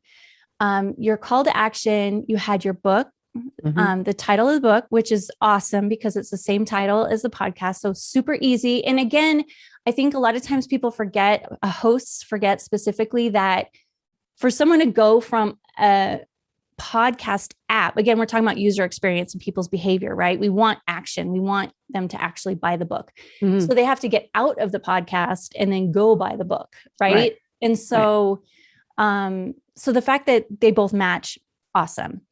Um, your call to action, you had your book, Mm-hmm. Um, the title of the book, which is awesome because it's the same title as the podcast. So super easy. And again, I think a lot of times people forget, uh, hosts forget specifically that for someone to go from a podcast app, again, we're talking about user experience and people's behavior, right? We want action. We want them to actually buy the book. Mm-hmm. So they have to get out of the podcast and then go buy the book, right? right. And so, right. um, so the fact that they both match, awesome.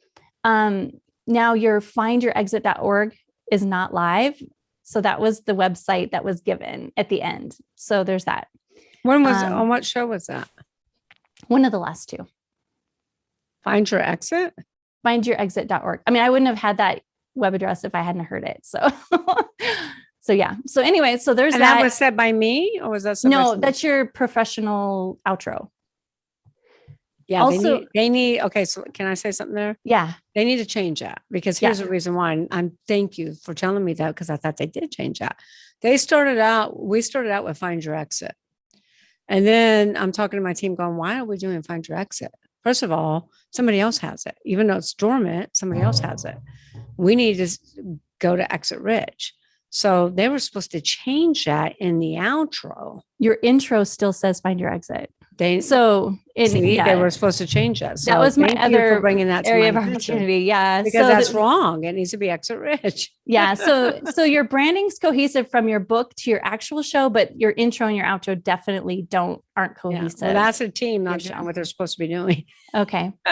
Um, now your findyourexit.org is not live. So that was the website that was given at the end. So there's that. When was um, on what show was that? One of the last two. Find your exit? Findyourexit.org. I mean, I wouldn't have had that web address if I hadn't heard it. So (laughs) so yeah. So anyway, so there's and that. that was said by me or was that no, that's your professional outro. Yeah. Also, they need, they need, okay. So can I say something there? Yeah. They need to change that because here's yeah. the reason why. And I'm thank you for telling me that because I thought they did change that. They started out, we started out with find your exit. And then I'm talking to my team going, why are we doing find your exit? First of all, somebody else has it. Even though it's dormant, somebody else has it. We need to go to exit rich. So they were supposed to change that in the outro. Your intro still says find your exit. They so it, see, yeah. they were supposed to change that. So that was my other bringing that area of opportunity. Yeah, because so that's wrong. It needs to be exit rich. (laughs) yeah. So so your branding's cohesive from your book to your actual show, but your intro and your outro definitely don't aren't cohesive. Yeah. Well, that's a team, not what they're supposed to be doing. Okay. (laughs)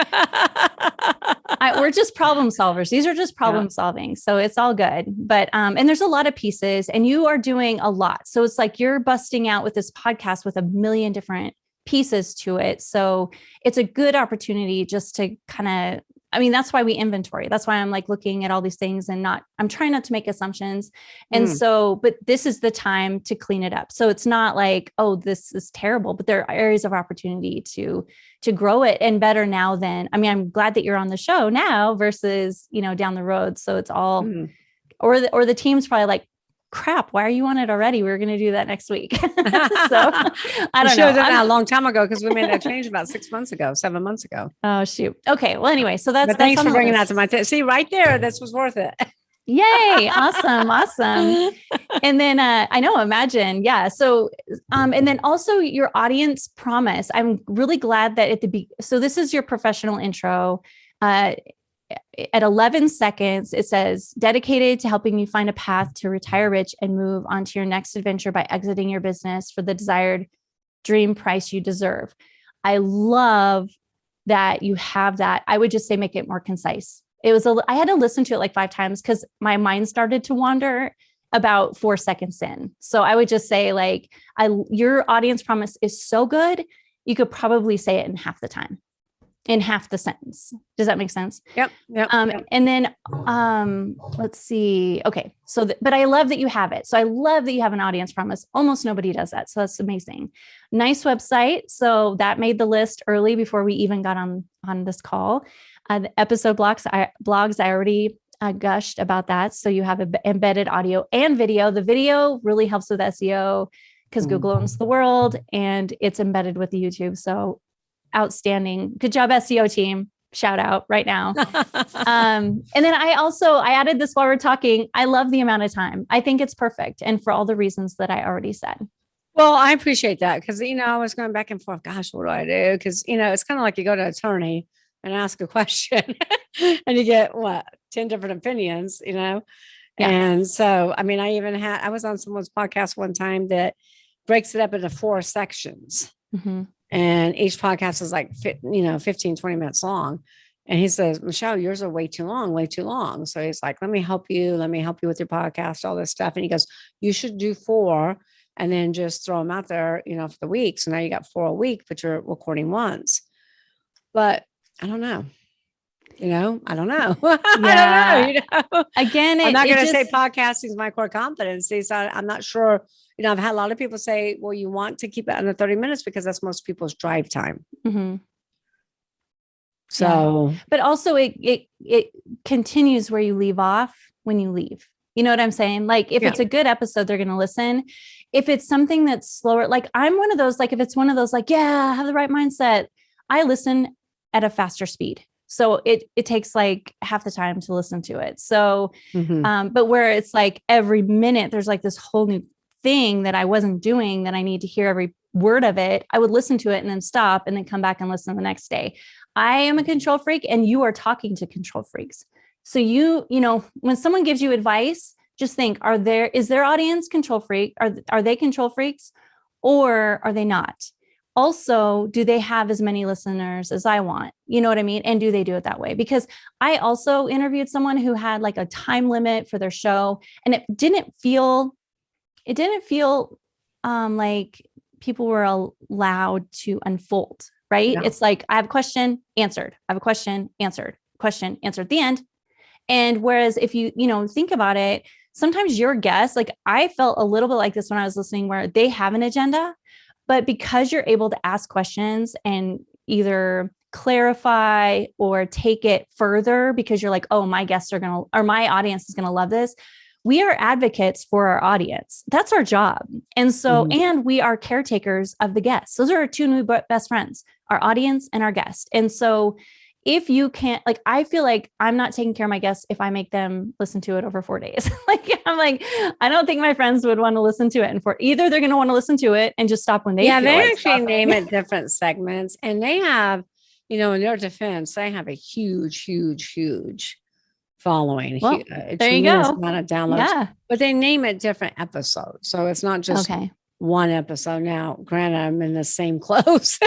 I, we're just problem solvers. These are just problem yeah. solving. So it's all good. But, um, and there's a lot of pieces and you are doing a lot. So it's like you're busting out with this podcast with a million different pieces to it. So it's a good opportunity just to kind of I mean, that's why we inventory. That's why I'm like looking at all these things and not, I'm trying not to make assumptions. And Mm. so, but this is the time to clean it up. So it's not like, oh, this is terrible, but there are areas of opportunity to, to grow it and better now than, I mean, I'm glad that you're on the show now versus, you know, down the road. So it's all, Mhm. or the, or the team's probably like, crap, why are you on it already? We are going to do that next week. (laughs) so (laughs) I don't know. that a long time ago because we made that change about six months ago, seven months ago. Oh shoot. Okay. Well, anyway, so that's but that's thanks for bringing that to my attention. See, right there, this was worth it. Yay! Awesome, (laughs) awesome. And then uh, I know, imagine, yeah. So, um, and then also your audience promise. I'm really glad that at the be. So this is your professional intro. Uh, at 11 seconds, it says dedicated to helping you find a path to retire rich and move on to your next adventure by exiting your business for the desired dream price you deserve. I love that you have that. I would just say make it more concise. It was a I had to listen to it like five times because my mind started to wander about four seconds in. So I would just say like I your audience promise is so good, you could probably say it in half the time, in half the sentence. Does that make sense? Yep. Yep. Um, yep. and then um, let's see. Okay, so th- but I love that you have it. So I love that you have an audience promise. Almost nobody does that, so that's amazing. Nice website. So that made the list early before we even got on on this call. Uh, the episode blocks, I, blogs. I already uh, gushed about that. So you have a, embedded audio and video. The video really helps with SEO because Mm. Google owns the world and it's embedded with the YouTube. So outstanding. Good job, SEO team. Shout out right now. (laughs) um, and then I also I added this while we're talking. I love the amount of time. I think it's perfect, and for all the reasons that I already said. well, I appreciate that because you know I was going back and forth. Gosh, what do I do? Because you know it's kind of like you go to an attorney and ask a question, (laughs) and you get what ten different opinions. You know, Yeah. and so I mean, I even had I was on someone's podcast one time that breaks it up into four sections. Mhm. And each podcast is like you know 15 20 minutes long. And he says michelle yours are way too long way too long. So he's like let me help you let me help you with your podcast all this stuff. And he goes you should do four and then just throw them out there you know for the week so now you got four a week but you're recording once. But i don't know. You know? I don't know. (laughs) I don't know you know? Again, it, I'm not going to say podcasting is my core competency. So I'm not sure. You know, I've had a lot of people say, well, you want to keep it under 30 minutes because that's most people's drive time. Mhm. So, but also it it it continues where you leave off when you leave. You know what I'm saying? Like if Yeah. it's a good episode, they're going to listen. If it's something that's slower, like I'm one of those. Like if it's one of those, like yeah, have the right mindset. I listen at a faster speed, so it it takes like half the time to listen to it. So mhm. um, but where it's like every minute there's like this whole new thing that I wasn't doing that I need to hear every word of it. I would listen to it and then stop and then come back and listen the next day. I am a control freak and you are talking to control freaks. So you, you know, when someone gives you advice, just think, are there is their audience control freak? Are are they control freaks or are they not? Also, do they have as many listeners as I want? You know what I mean? And do they do it that way? Because I also interviewed someone who had like a time limit for their show and it didn't feel it didn't feel um like people were allowed to unfold, right? Yeah. It's like I have a question, answered. I have a question, answered. Question, answered at the end. And whereas if you, you know, think about it, sometimes your guests, like I felt a little bit like this when I was listening, where they have an agenda, but because you're able to ask questions and either clarify or take it further because you're like, oh, my guests are going to, or my audience is going to love this. We are advocates for our audience. That's our job. And so, Mhm. and we are caretakers of the guests. Those are our two new best friends, our audience and our guest. And so, if you can't, like, I feel like I'm not taking care of my guests if I make them listen to it over four days. (laughs) like, I'm like, I don't think my friends would want to listen to it. And for either they're going to want to listen to it and just stop when they yeah, they like actually stopping. name it (laughs) different segments and they have, you know, in their defense, they have a huge, huge, huge following. Well, a there you go. Amount of downloads, Yeah. but they name it different episodes. So it's not just Okay. one episode now. Granted, I'm in the same (laughs) clothes,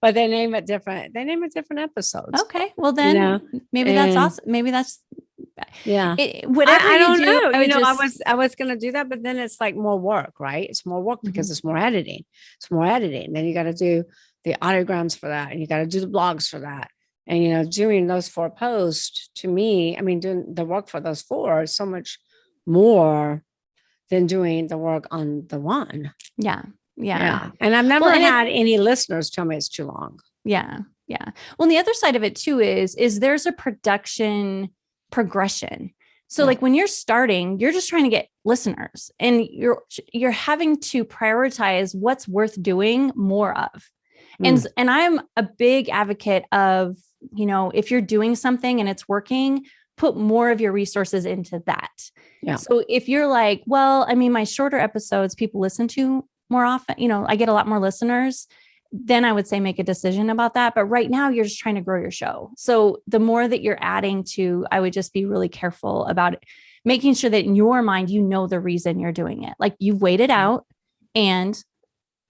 but they name it different. They name it different episodes. Okay. Well, then know, maybe that's and- awesome. Maybe that's Yeah. it, whatever. I, I you don't do, know. I you know, I was I was gonna do that, but then it's like more work, right? It's more work Mm-hmm. because it's more editing. It's more editing. Then you got to do the audiograms for that, and you got to do the blogs for that. And, you know, doing those four posts to me, I mean, doing the work for those four is so much more than doing the work on the one. Yeah. Yeah. And I've never Well, and it- had any listeners tell me it's too long. Yeah. Yeah. Well, and the other side of it too is is there's a production progression. So Yeah. like when you're starting, you're just trying to get listeners and you're you're having to prioritize what's worth doing more of. And Mm. and I'm a big advocate of, you know, if you're doing something and it's working, put more of your resources into that. Yeah. So if you're like, well, I mean my shorter episodes people listen to more often, you know, I get a lot more listeners then I would say make a decision about that. But right now, you're just trying to grow your show. So the more that you're adding to, I would just be really careful about it, making sure that in your mind, you know the reason you're doing it. Like you've waited out and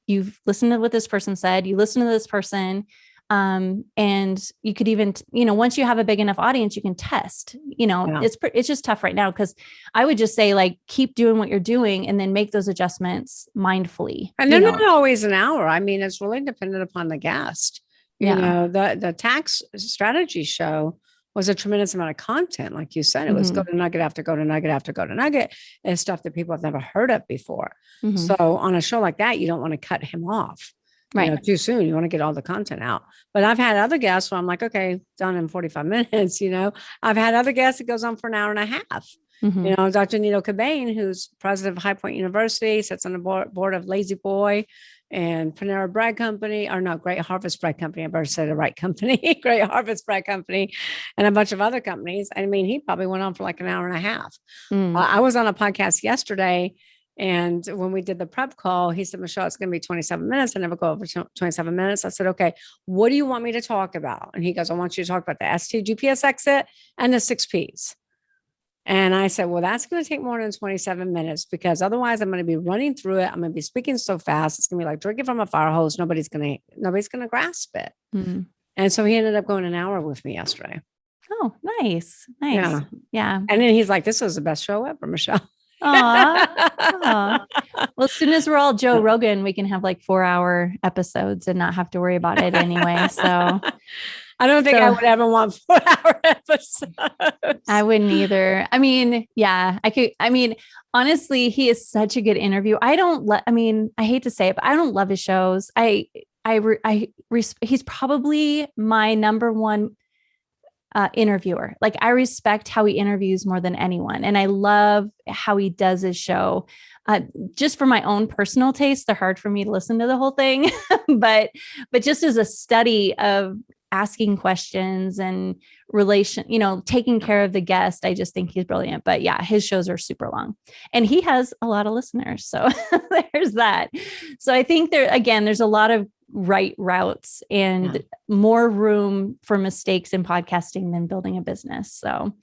you've listened to what this person said, you listen to this person. Um, and you could even, you know, once you have a big enough audience, you can test, you know, Yeah. it's, it's just tough right now. Cause I would just say like, keep doing what you're doing and then make those adjustments mindfully. And they're know? not always an hour. I mean, it's really dependent upon the guest. You Yeah. know, the the tax strategy show was a tremendous amount of content. Like you said, it was Mm-hmm. go to nugget after go to nugget after go to nugget and stuff that people have never heard of before. Mhm. So on a show like that, you don't want to cut him off. you Right. know, too soon. You want to get all the content out. But I've had other guests where I'm like, okay, done in 45 (laughs) minutes. You know, I've had other guests that goes on for an hour and a half. Mhm. You know, Dr. Nido Qubein, who's president of High Point University, sits on the board, board of La-Z-Boy and Panera Bread Company, or no, Great Harvest Bread Company. I better say the right company, (laughs) Great Harvest Bread Company, and a bunch of other companies. I mean, he probably went on for like an hour and a half. Mm. Uh, I was on a podcast yesterday, and when we did the prep call, he said, Michelle, it's going to be 27 minutes. I never go over 27 minutes. I said, okay, what do you want me to talk about? And he goes, I want you to talk about the STGPS exit and the six Ps. And I said, well, that's going to take more than 27 minutes because otherwise I'm going to be running through it. I'm going to be speaking so fast. It's going to be like drinking from a fire hose. Nobody's going to, nobody's going to grasp it. Mm. And so he ended up going an hour with me yesterday. Oh, nice. Nice. Yeah. Yeah. And then he's like, this was the best show ever, Michelle. Aw. Aw. (laughs) Well, as soon as we're all Joe Rogan, we can have like four hour episodes and not have to worry about it anyway. So (laughs) I don't think I would ever want (laughs) four hour (laughs) episodes. I wouldn't either. I mean, yeah, I could. I mean, honestly, he is such a good interview. I don't let, I mean, I hate to say it, but I don't love his shows. I, I, re- I, res- he's probably my number one uh, interviewer. Like I respect how he interviews more than anyone, and I love how he does his show. Uh, just for my own personal taste, they're hard for me to listen to the whole thing, (laughs) but but just as a study of asking questions and relation, you know, taking care of the guest, I just think he's brilliant. But yeah, his shows are super long, and he has a lot of listeners, so (laughs) there's that. So I think there again, there's a lot of right routes and Yeah. more room for mistakes in podcasting than building a business. So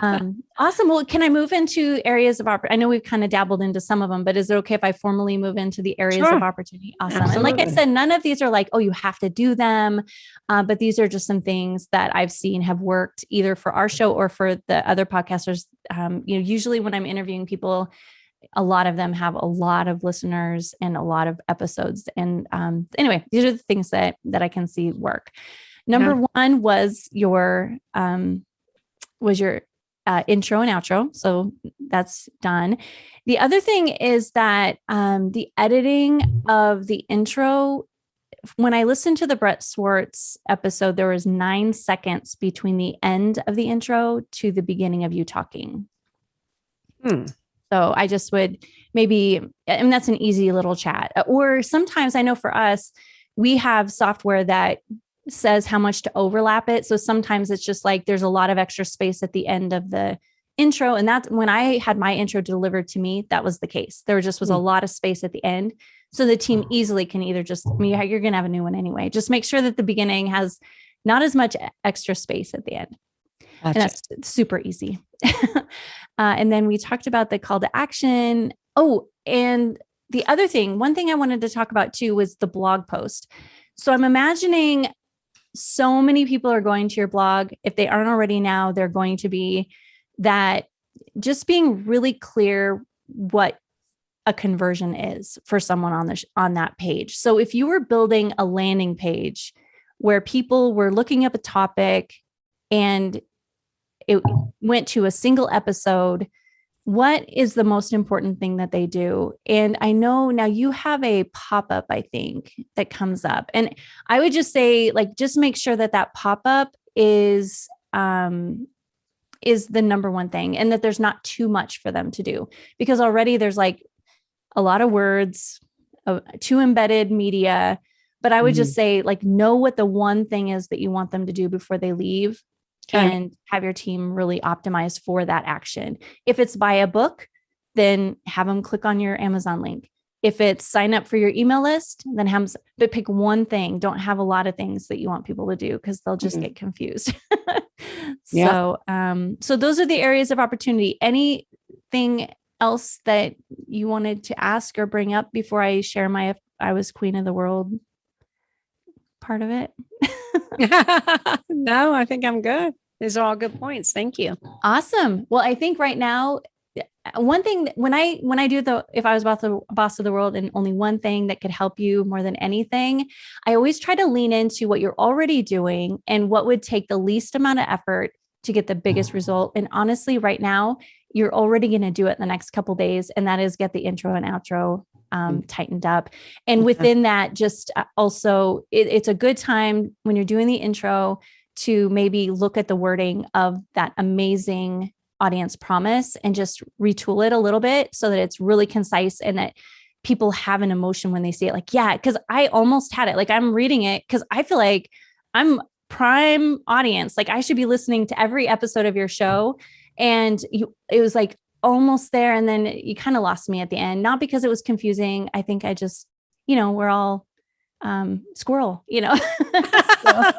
um, (laughs) awesome. Well, can I move into areas of opportunity? I know we've kind of dabbled into some of them, but is it okay if I formally move into the areas Sure. of opportunity? Awesome. And like I said, none of these are like, oh, you have to do them. Uh, but these are just some things that I've seen have worked either for our show or for the other podcasters. Um, you know, usually when I'm interviewing people, a lot of them have a lot of listeners and a lot of episodes. And um, anyway, these are the things that that I can see work. Number one was your um, was your uh, intro and outro. So that's done. The other thing is that um, the editing of the intro, when I listened to the Brett Swarts episode, there was nine seconds between the end of the intro to the beginning of you talking. Hmm. So I just would maybe, I mean, that's an easy little chat. Or sometimes I know for us, we have software that says how much to overlap it. So sometimes it's just like there's a lot of extra space at the end of the intro. And that's when I had my intro delivered to me, that was the case. There just was a Hmm. lot of space at the end. So the team easily can either just, I mean, you're going to have a new one anyway. Just make sure that the beginning has not as much extra space at the end and that's super easy. (laughs) uh, and then we talked about the call to action. Oh, and the other thing, one thing I wanted to talk about too was the blog post. So I'm imagining so many people are going to your blog. If they aren't already now, they're going to be that just being really clear what a conversion is for someone on the sh- on that page. So if you were building a landing page where people were looking up a topic and it went to a single episode. What is the most important thing that they do? And i know now you have a pop-up i think that comes up. And i would just say like just make sure that that pop-up is um is the number one thing and that there's not too much for them to do. Because already there's like a lot of words uh, too embedded media. But i would mm-hmm. just say like know what the one thing is that you want them to do before they leave okay. and have your team really optimize for that action. If it's buy a book then have them click on your amazon link. If it's sign up for your email list then have but pick one thing. Don't have a lot of things that you want people to do because they'll just mm-hmm. get confused. (laughs) Yeah. so um so those are the areas of opportunity. Anything else that you wanted to ask or bring up before i share my i was queen of the world part of it? (laughs) No i think i'm good these are all good points thank you awesome well i think right now one thing when I when I do the if I was about the boss of the world and only one thing that could help you more than anything, I always try to lean into what you're already doing and what would take the least amount of effort to get the biggest result. And honestly, right now, you're already going to do it in the next couple days, and that is get the intro and outro um, mm. tightened up. And within that, just uh, also, it, it's a good time when you're doing the intro to maybe look at the wording of that amazing audience promise and just retool it a little bit so that it's really concise and that people have an emotion when they see it. Like yeah because i almost had it. Like i'm reading it because i feel like i'm prime audience. Like i should be listening to every episode of your show. And you it was like almost there. And then you kind of lost me at the end not because it was confusing. I think i just you know we're all um, squirrel, you know. (laughs) so,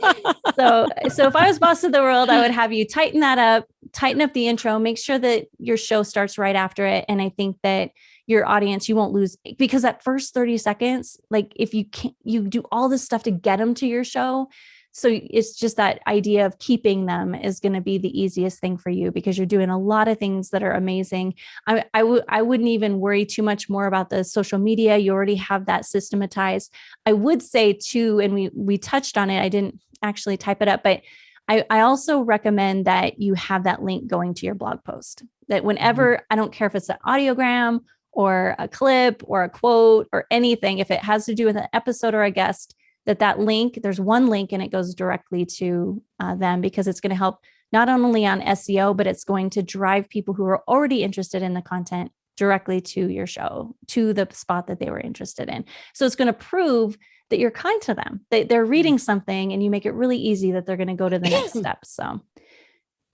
(laughs) so, so if I was boss of the world, I would have you tighten that up, tighten up the intro, make sure that your show starts right after it. And I think that your audience, you won't lose because that first 30 seconds, like if you can't you do all this stuff to get them to your show, so it's just that idea of keeping them is going to be the easiest thing for you because you're doing a lot of things that are amazing. I, I would I wouldn't even worry too much more about the social media. You already have that systematized. I would say too, and we we touched on it. I didn't actually type it up, but I, I also recommend that you have that link going to your blog post. That whenever mm-hmm. I don't care if it's an audiogram or a clip or a quote or anything, if it has to do with an episode or a guest, that that link there's one link and it goes directly to uh, them because it's going to help not only on seo but it's going to drive people who are already interested in the content directly to your show to the spot that they were interested in. So it's going to prove that you're kind to them that they're reading something and you make it really easy that they're going to go to the next (clears throat) step so.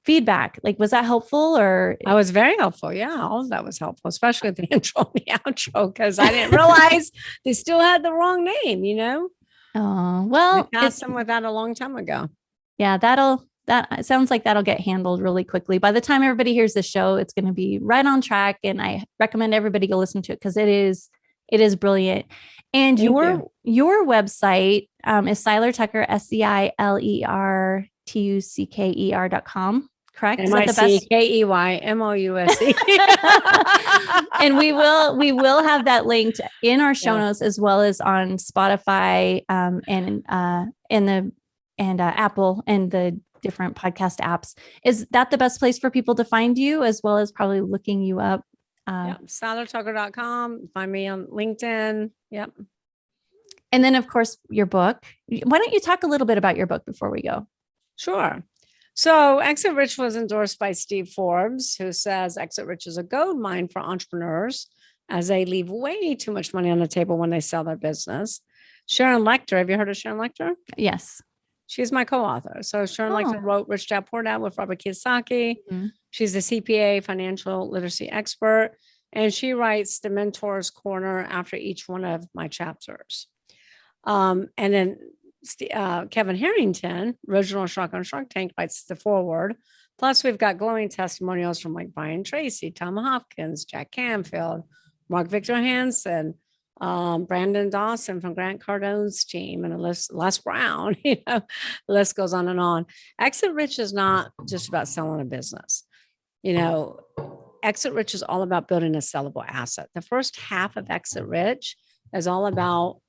Feedback like was that helpful or? I was very helpful yeah all of that was helpful especially the (laughs) intro and the outro because i didn't (laughs) realize they still had the wrong name you know Oh, well, we passed them with that a long time ago. Yeah, that'll that sounds like that'll get handled really quickly. By the time everybody hears the show, it's going to be right on track, and I recommend everybody go listen to it because it is it is brilliant. And Thank your you. your website um, is Seiler Tucker S C I L E R T U C K E R dot com correct? M I C K E Y M O U S E. (laughs) (laughs) And we will we will have that linked in our show yeah. notes as well as on Spotify um, and uh, in the and uh, Apple and the different podcast apps. Is that the best place for people to find you as well as probably looking you up? Uh, yeah, seilertucker.com. Find me on LinkedIn. Yep. And then, of course, your book. Why don't you talk a little bit about your book before we go? Sure. So Exit Rich was endorsed by Steve Forbes, who says Exit Rich is a gold mine for entrepreneurs as they leave way too much money on the table when they sell their business. Sharon Lechter, have you heard of Sharon Lechter? Yes. She's my co-author. So Sharon oh. Lechter wrote Rich Dad Poor Dad with Robert Kiyosaki. Mm-hmm. She's a CPA, financial literacy expert, and she writes the Mentor's Corner after each one of my chapters. Um, and then uh, Kevin Harrington, original Shark on Shark Tank, writes the foreword. Plus, we've got glowing testimonials from like Brian Tracy, Tom Hopkins, Jack Canfield, Mark Victor Hansen, um, Brandon Dawson from Grant Cardone's team, and Les, Les Brown. (laughs) You know, the list goes on and on. Exit Rich is not just about selling a business. You know, Exit Rich is all about building a sellable asset. The first half of Exit Rich is all about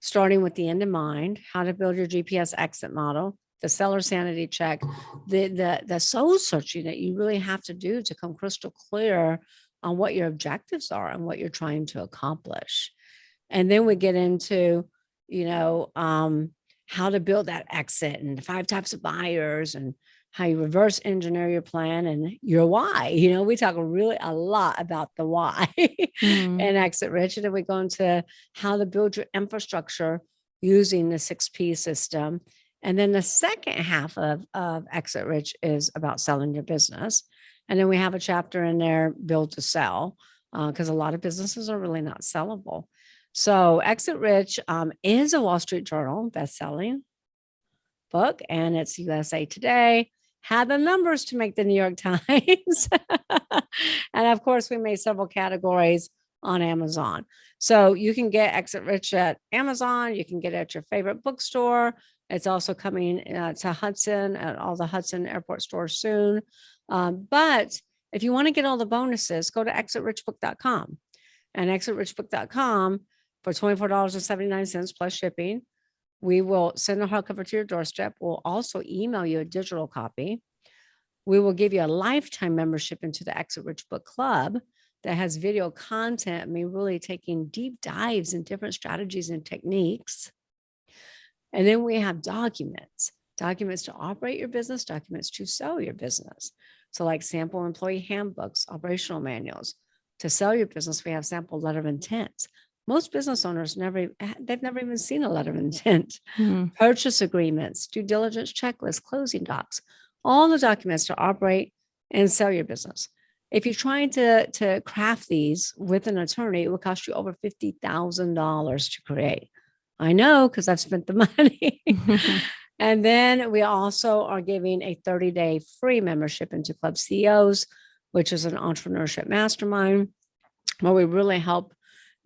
starting with the end in mind, how to build your GPS exit model, the seller sanity check, the the the soul searching that you really have to do to come crystal clear on what your objectives are and what you're trying to accomplish. And then we get into, you know, um, how to build that exit and the five types of buyers and how you reverse engineer your plan and your why. You know, we talk really a lot about the why (laughs) Mm. and exit rich. And then we go into how to build your infrastructure using the six P system. And then the second half of, of exit rich is about selling your business. And then we have a chapter in there, build to sell, because a lot of businesses are really not sellable. So Exit Rich um, is a Wall Street Journal best-selling book, and it's USA Today. Had the numbers to make the New York (laughs) Times, and of course, we made several categories on Amazon. So you can get Exit Rich at Amazon. You can get it at your favorite bookstore. It's also coming uh, to Hudson at all the Hudson Airport stores soon. Um, but if you want to get all the bonuses, go to exitrichbook.com and exitrichbook.com for $24.79 plus shipping. We will send a hardcover to your doorstep. We'll also email you a digital copy. We will give you a lifetime membership into the Exit Rich Book Club that has video content. Mean, really taking deep dives in different strategies and techniques. And then we have documents, documents to operate your business, documents to sell your business. So like sample employee handbooks, operational manuals. To sell your business, we have sample letter of intent. Most business owners never, they've never even seen a letter of intent. Mm. Purchase agreements, due diligence checklists, closing docs, all the documents to operate and sell your business. If you're trying to, to craft these with an attorney, it will cost you over $50,000 to create. I know because I've spent the (laughs) money. (laughs) And then we also are giving a 30 day free membership into Club CEOs, which is an entrepreneurship mastermind where we really help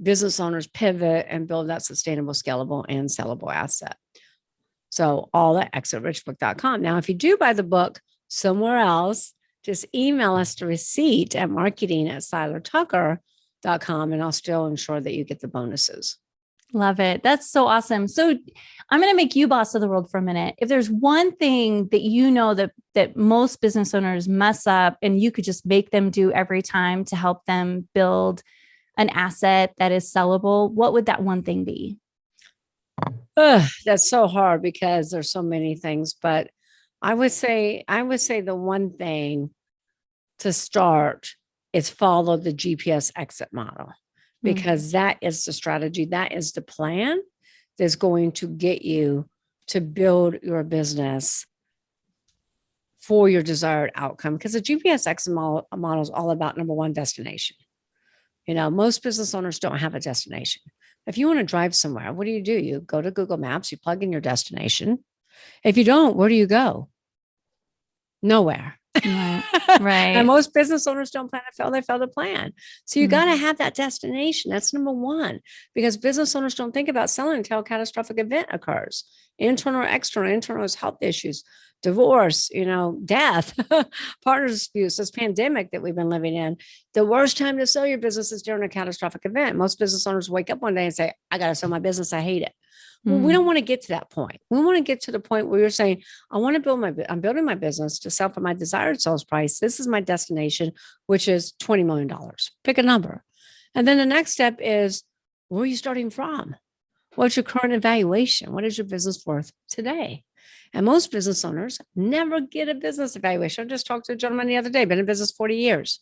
business owners pivot and build that sustainable, scalable, and sellable asset. So all at exitrichbook.com. Now, if you do buy the book somewhere else, just email us the receipt at marketing at seilertucker.com and I'll still ensure that you get the bonuses. Love it. That's so awesome. So I'm going to make you boss of the world for a minute. If there's one thing that you know that that most business owners mess up and you could just make them do every time to help them build an asset that is sellable, what would that one thing be? Ugh, that's so hard because there's so many things, but I would say I would say the one thing to start is follow the GPS exit model Mm. because that is the strategy, that is the plan that's going to get you to build your business for your desired outcome. Because the GPS exit model, model is all about number one, destination. You know, most business owners don't have a destination. If you want to drive somewhere, what do you do? You go to Google Maps, you plug in your destination. If you don't, where do you go? Nowhere. Right. (laughs) Right. and most business owners don't plan to fail, they fail to plan. So you Mhm. got to have that destination. That's number one, because business owners don't think about selling until a catastrophic event occurs. Internal or external, internal is health issues, divorce, you know, death, (laughs) partner disputes, this pandemic that we've been living in. The worst time to sell your business is during a catastrophic event. Most business owners wake up one day and say, I got to sell my business. I hate it. Well, we Mm. don't want to get to that point. We want to get to the point where you're saying, I want to build my, I'm building my business to sell for my desired sales price. This is my destination, which is $20 million. Pick a number. And then the next step is, where are you starting from? What's your current evaluation? What is your business worth today? And most business owners never get a business evaluation. I just talked to a gentleman the other day, been in business 40 years,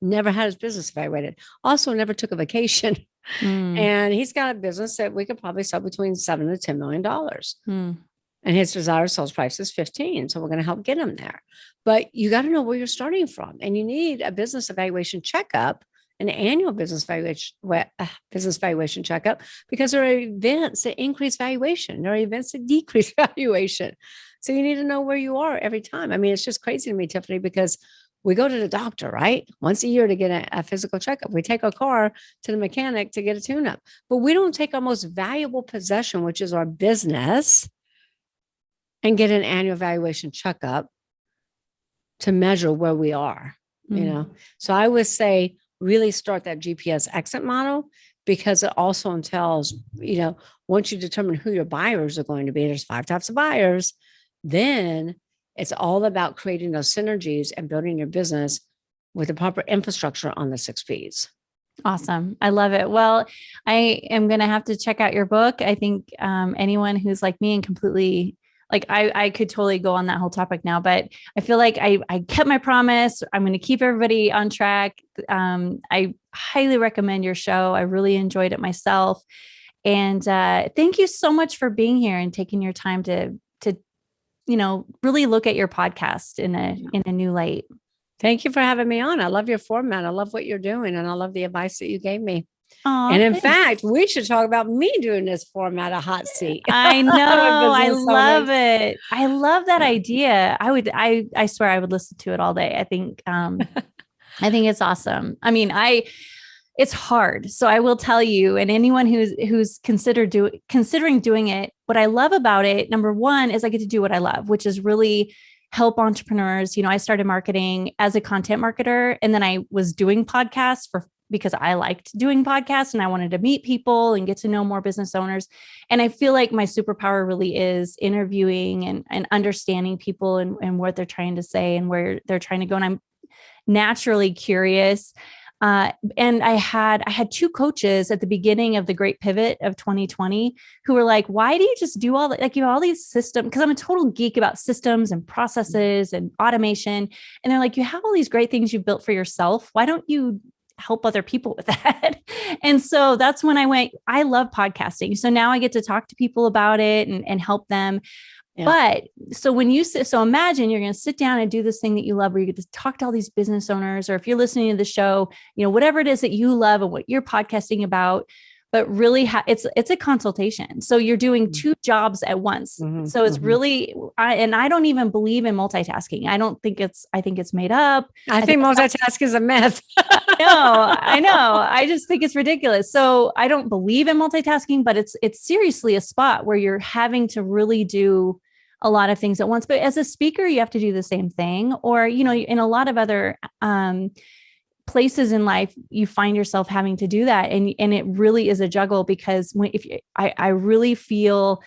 never had his business evaluated. Also never took a vacation. Mm. And he's got a business that we could probably sell between seven to ten million dollars. Mm. And his desired sales price is 15. So we're going to help get him there. But you got to know where you're starting from. And you need a business evaluation checkup, an annual business valuation uh, business valuation checkup, because there are events that increase valuation. There are events that (laughs) decrease (laughs) valuation. So you need to know where you are every time. I mean, it's just crazy to me, Tiffany, because we go to the doctor, right? Once a year to get a, a physical checkup. We take our car to the mechanic to get a tune up, but we don't take our most valuable possession, which is our business, and get an annual valuation checkup to measure where we are, you Mm. know? So I would say really start that GPS exit model because it also entails, you know, once you determine who your buyers are going to be, there's five types of buyers, then it's all about creating those synergies and building your business with the proper infrastructure on the six P's. Awesome. I love it. Well, I am going to have to check out your book. I think um, anyone who's like me and completely like I, I could totally go on that whole topic now, but I feel like I, I kept my promise. I'm going to keep everybody on track. Um, I highly recommend your show. I really enjoyed it myself. And uh, thank you so much for being here and taking your time to, to, you know, really look at your podcast in a, in a new light. Thank you for having me on. I love your format. I love what you're doing. And I love the advice that you gave me. Aw, and in thanks. fact, we should talk about me doing this format, a hot seat. (laughs) I (laughs) know. I love owners. it. I love that idea. I would I I swear I would listen to it all day. I think um (laughs) I think it's awesome. I mean, I it's hard. So I will tell you and anyone who's who's considered do considering doing it, what I love about it, number 1 is I get to do what I love, which is really help entrepreneurs. You know, I started marketing as a content marketer and then I was doing podcasts for because I liked doing podcasts and I wanted to meet people and get to know more business owners. And I feel like my superpower really is interviewing and, and understanding people and, and what they're trying to say and where they're trying to go. And I'm naturally curious. Uh, and I had I had two coaches at the beginning of the great pivot of 2020 who were like, why do you just do all that? Like you have all these systems, because I'm a total geek about systems and processes and automation. And they're like, you have all these great things you've built for yourself. Why don't you help other people with (laughs) that. and so that's when I went, I love podcasting. So now I get to talk to people about it and, and help them. Yeah. But so when you sit, so imagine you're going to sit down and do this thing that you love, where you get to talk to all these business owners, or if you're listening to the show, you know, whatever it is that you love and what you're podcasting about, but really it's, it's a consultation. So you're doing Mhm. two jobs at once. Mhm, So it's mhm. really, I, and I don't even believe in multitasking. I don't think it's, I think it's made up. I think multitask is a myth. (laughs) no, I know. I just think it's ridiculous. So I don't believe in multitasking, but it's it's seriously a spot where you're having to really do a lot of things at once. But as a speaker, you have to do the same thing. Or, you know, in a lot of other um places in life, you find yourself having to do that. And and it really is a juggle because when if you, I, I really feel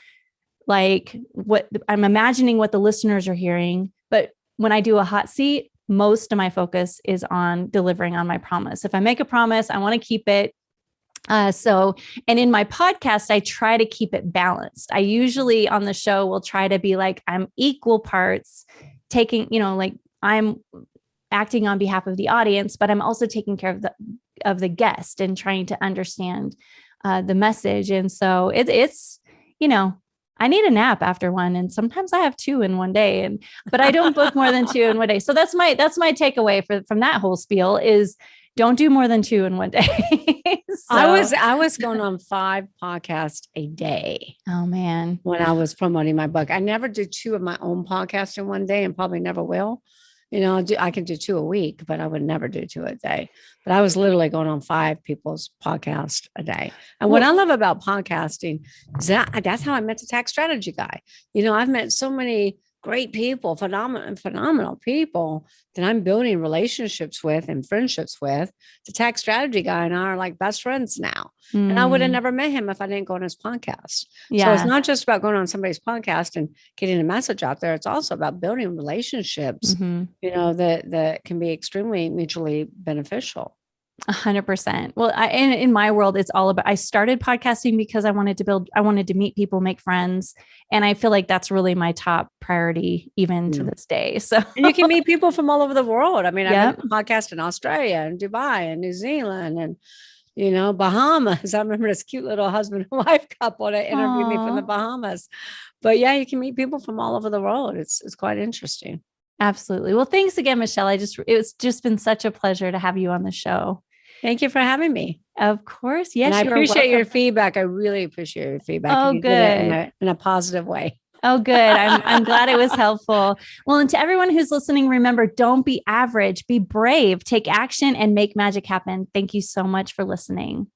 like what I'm imagining what the listeners are hearing, but when I do a hot seat, most of my focus is on delivering on my promise. If I make a promise, I want to keep it. Uh, so, and in my podcast, I try to keep it balanced. I usually on the show will try to be like, I'm equal parts taking, you know, like I'm acting on behalf of the audience, but I'm also taking care of the of the guest and trying to understand uh, the message. And so it, it's, you know, I need a nap after one, and sometimes I have two in one day. And but I don't book more than two in one day. So that's my that's my takeaway for from that whole spiel is don't do more than two in one day. (laughs) I was I was going on five podcasts a day oh man. when I was promoting my book. I never did two of my own podcasts in one day and probably never will. You know, I, do, I can do two a week, but I would never do two a day. But I was literally going on five people's podcast a day. And what I love about podcasting is that that's how I met the tax strategy guy. You know, I've met so many great people, phenomenal, phenomenal people that I'm building relationships with and friendships with. The tax strategy guy and I are like best friends now. And I would have Mm, never met him if I didn't go on his podcast. Yeah. So it's not just about going on somebody's podcast and getting a message out there. It's also about building relationships, Mhm. you know, that that can be extremely mutually beneficial. A hundred percent. Well, I, in, in my world, it's all about, I started podcasting because I wanted to build, I wanted to meet people, make friends. And I feel like that's really my top priority, even to mm. this day. (laughs) So And you can meet people from all over the world. I mean, I've Yep. been podcast in Australia and Dubai and New Zealand and you know, Bahamas. (laughs) I remember this cute little husband and (laughs) wife couple that interviewed me from the Bahamas. But yeah, you can meet people from all over the world. It's it's quite interesting. absolutely. Well, thanks again, Michelle. I just, it's just been such a pleasure to have you on the show. Thank you for having me. Of course. Yes. and I appreciate your feedback. I really appreciate your feedback. Oh, you did it in good. a, in a positive way. Oh, good. I'm, I'm (laughs) glad it was helpful. Well, and to everyone who's listening, remember don't be average, be brave, take action, and make magic happen. Thank you so much for listening.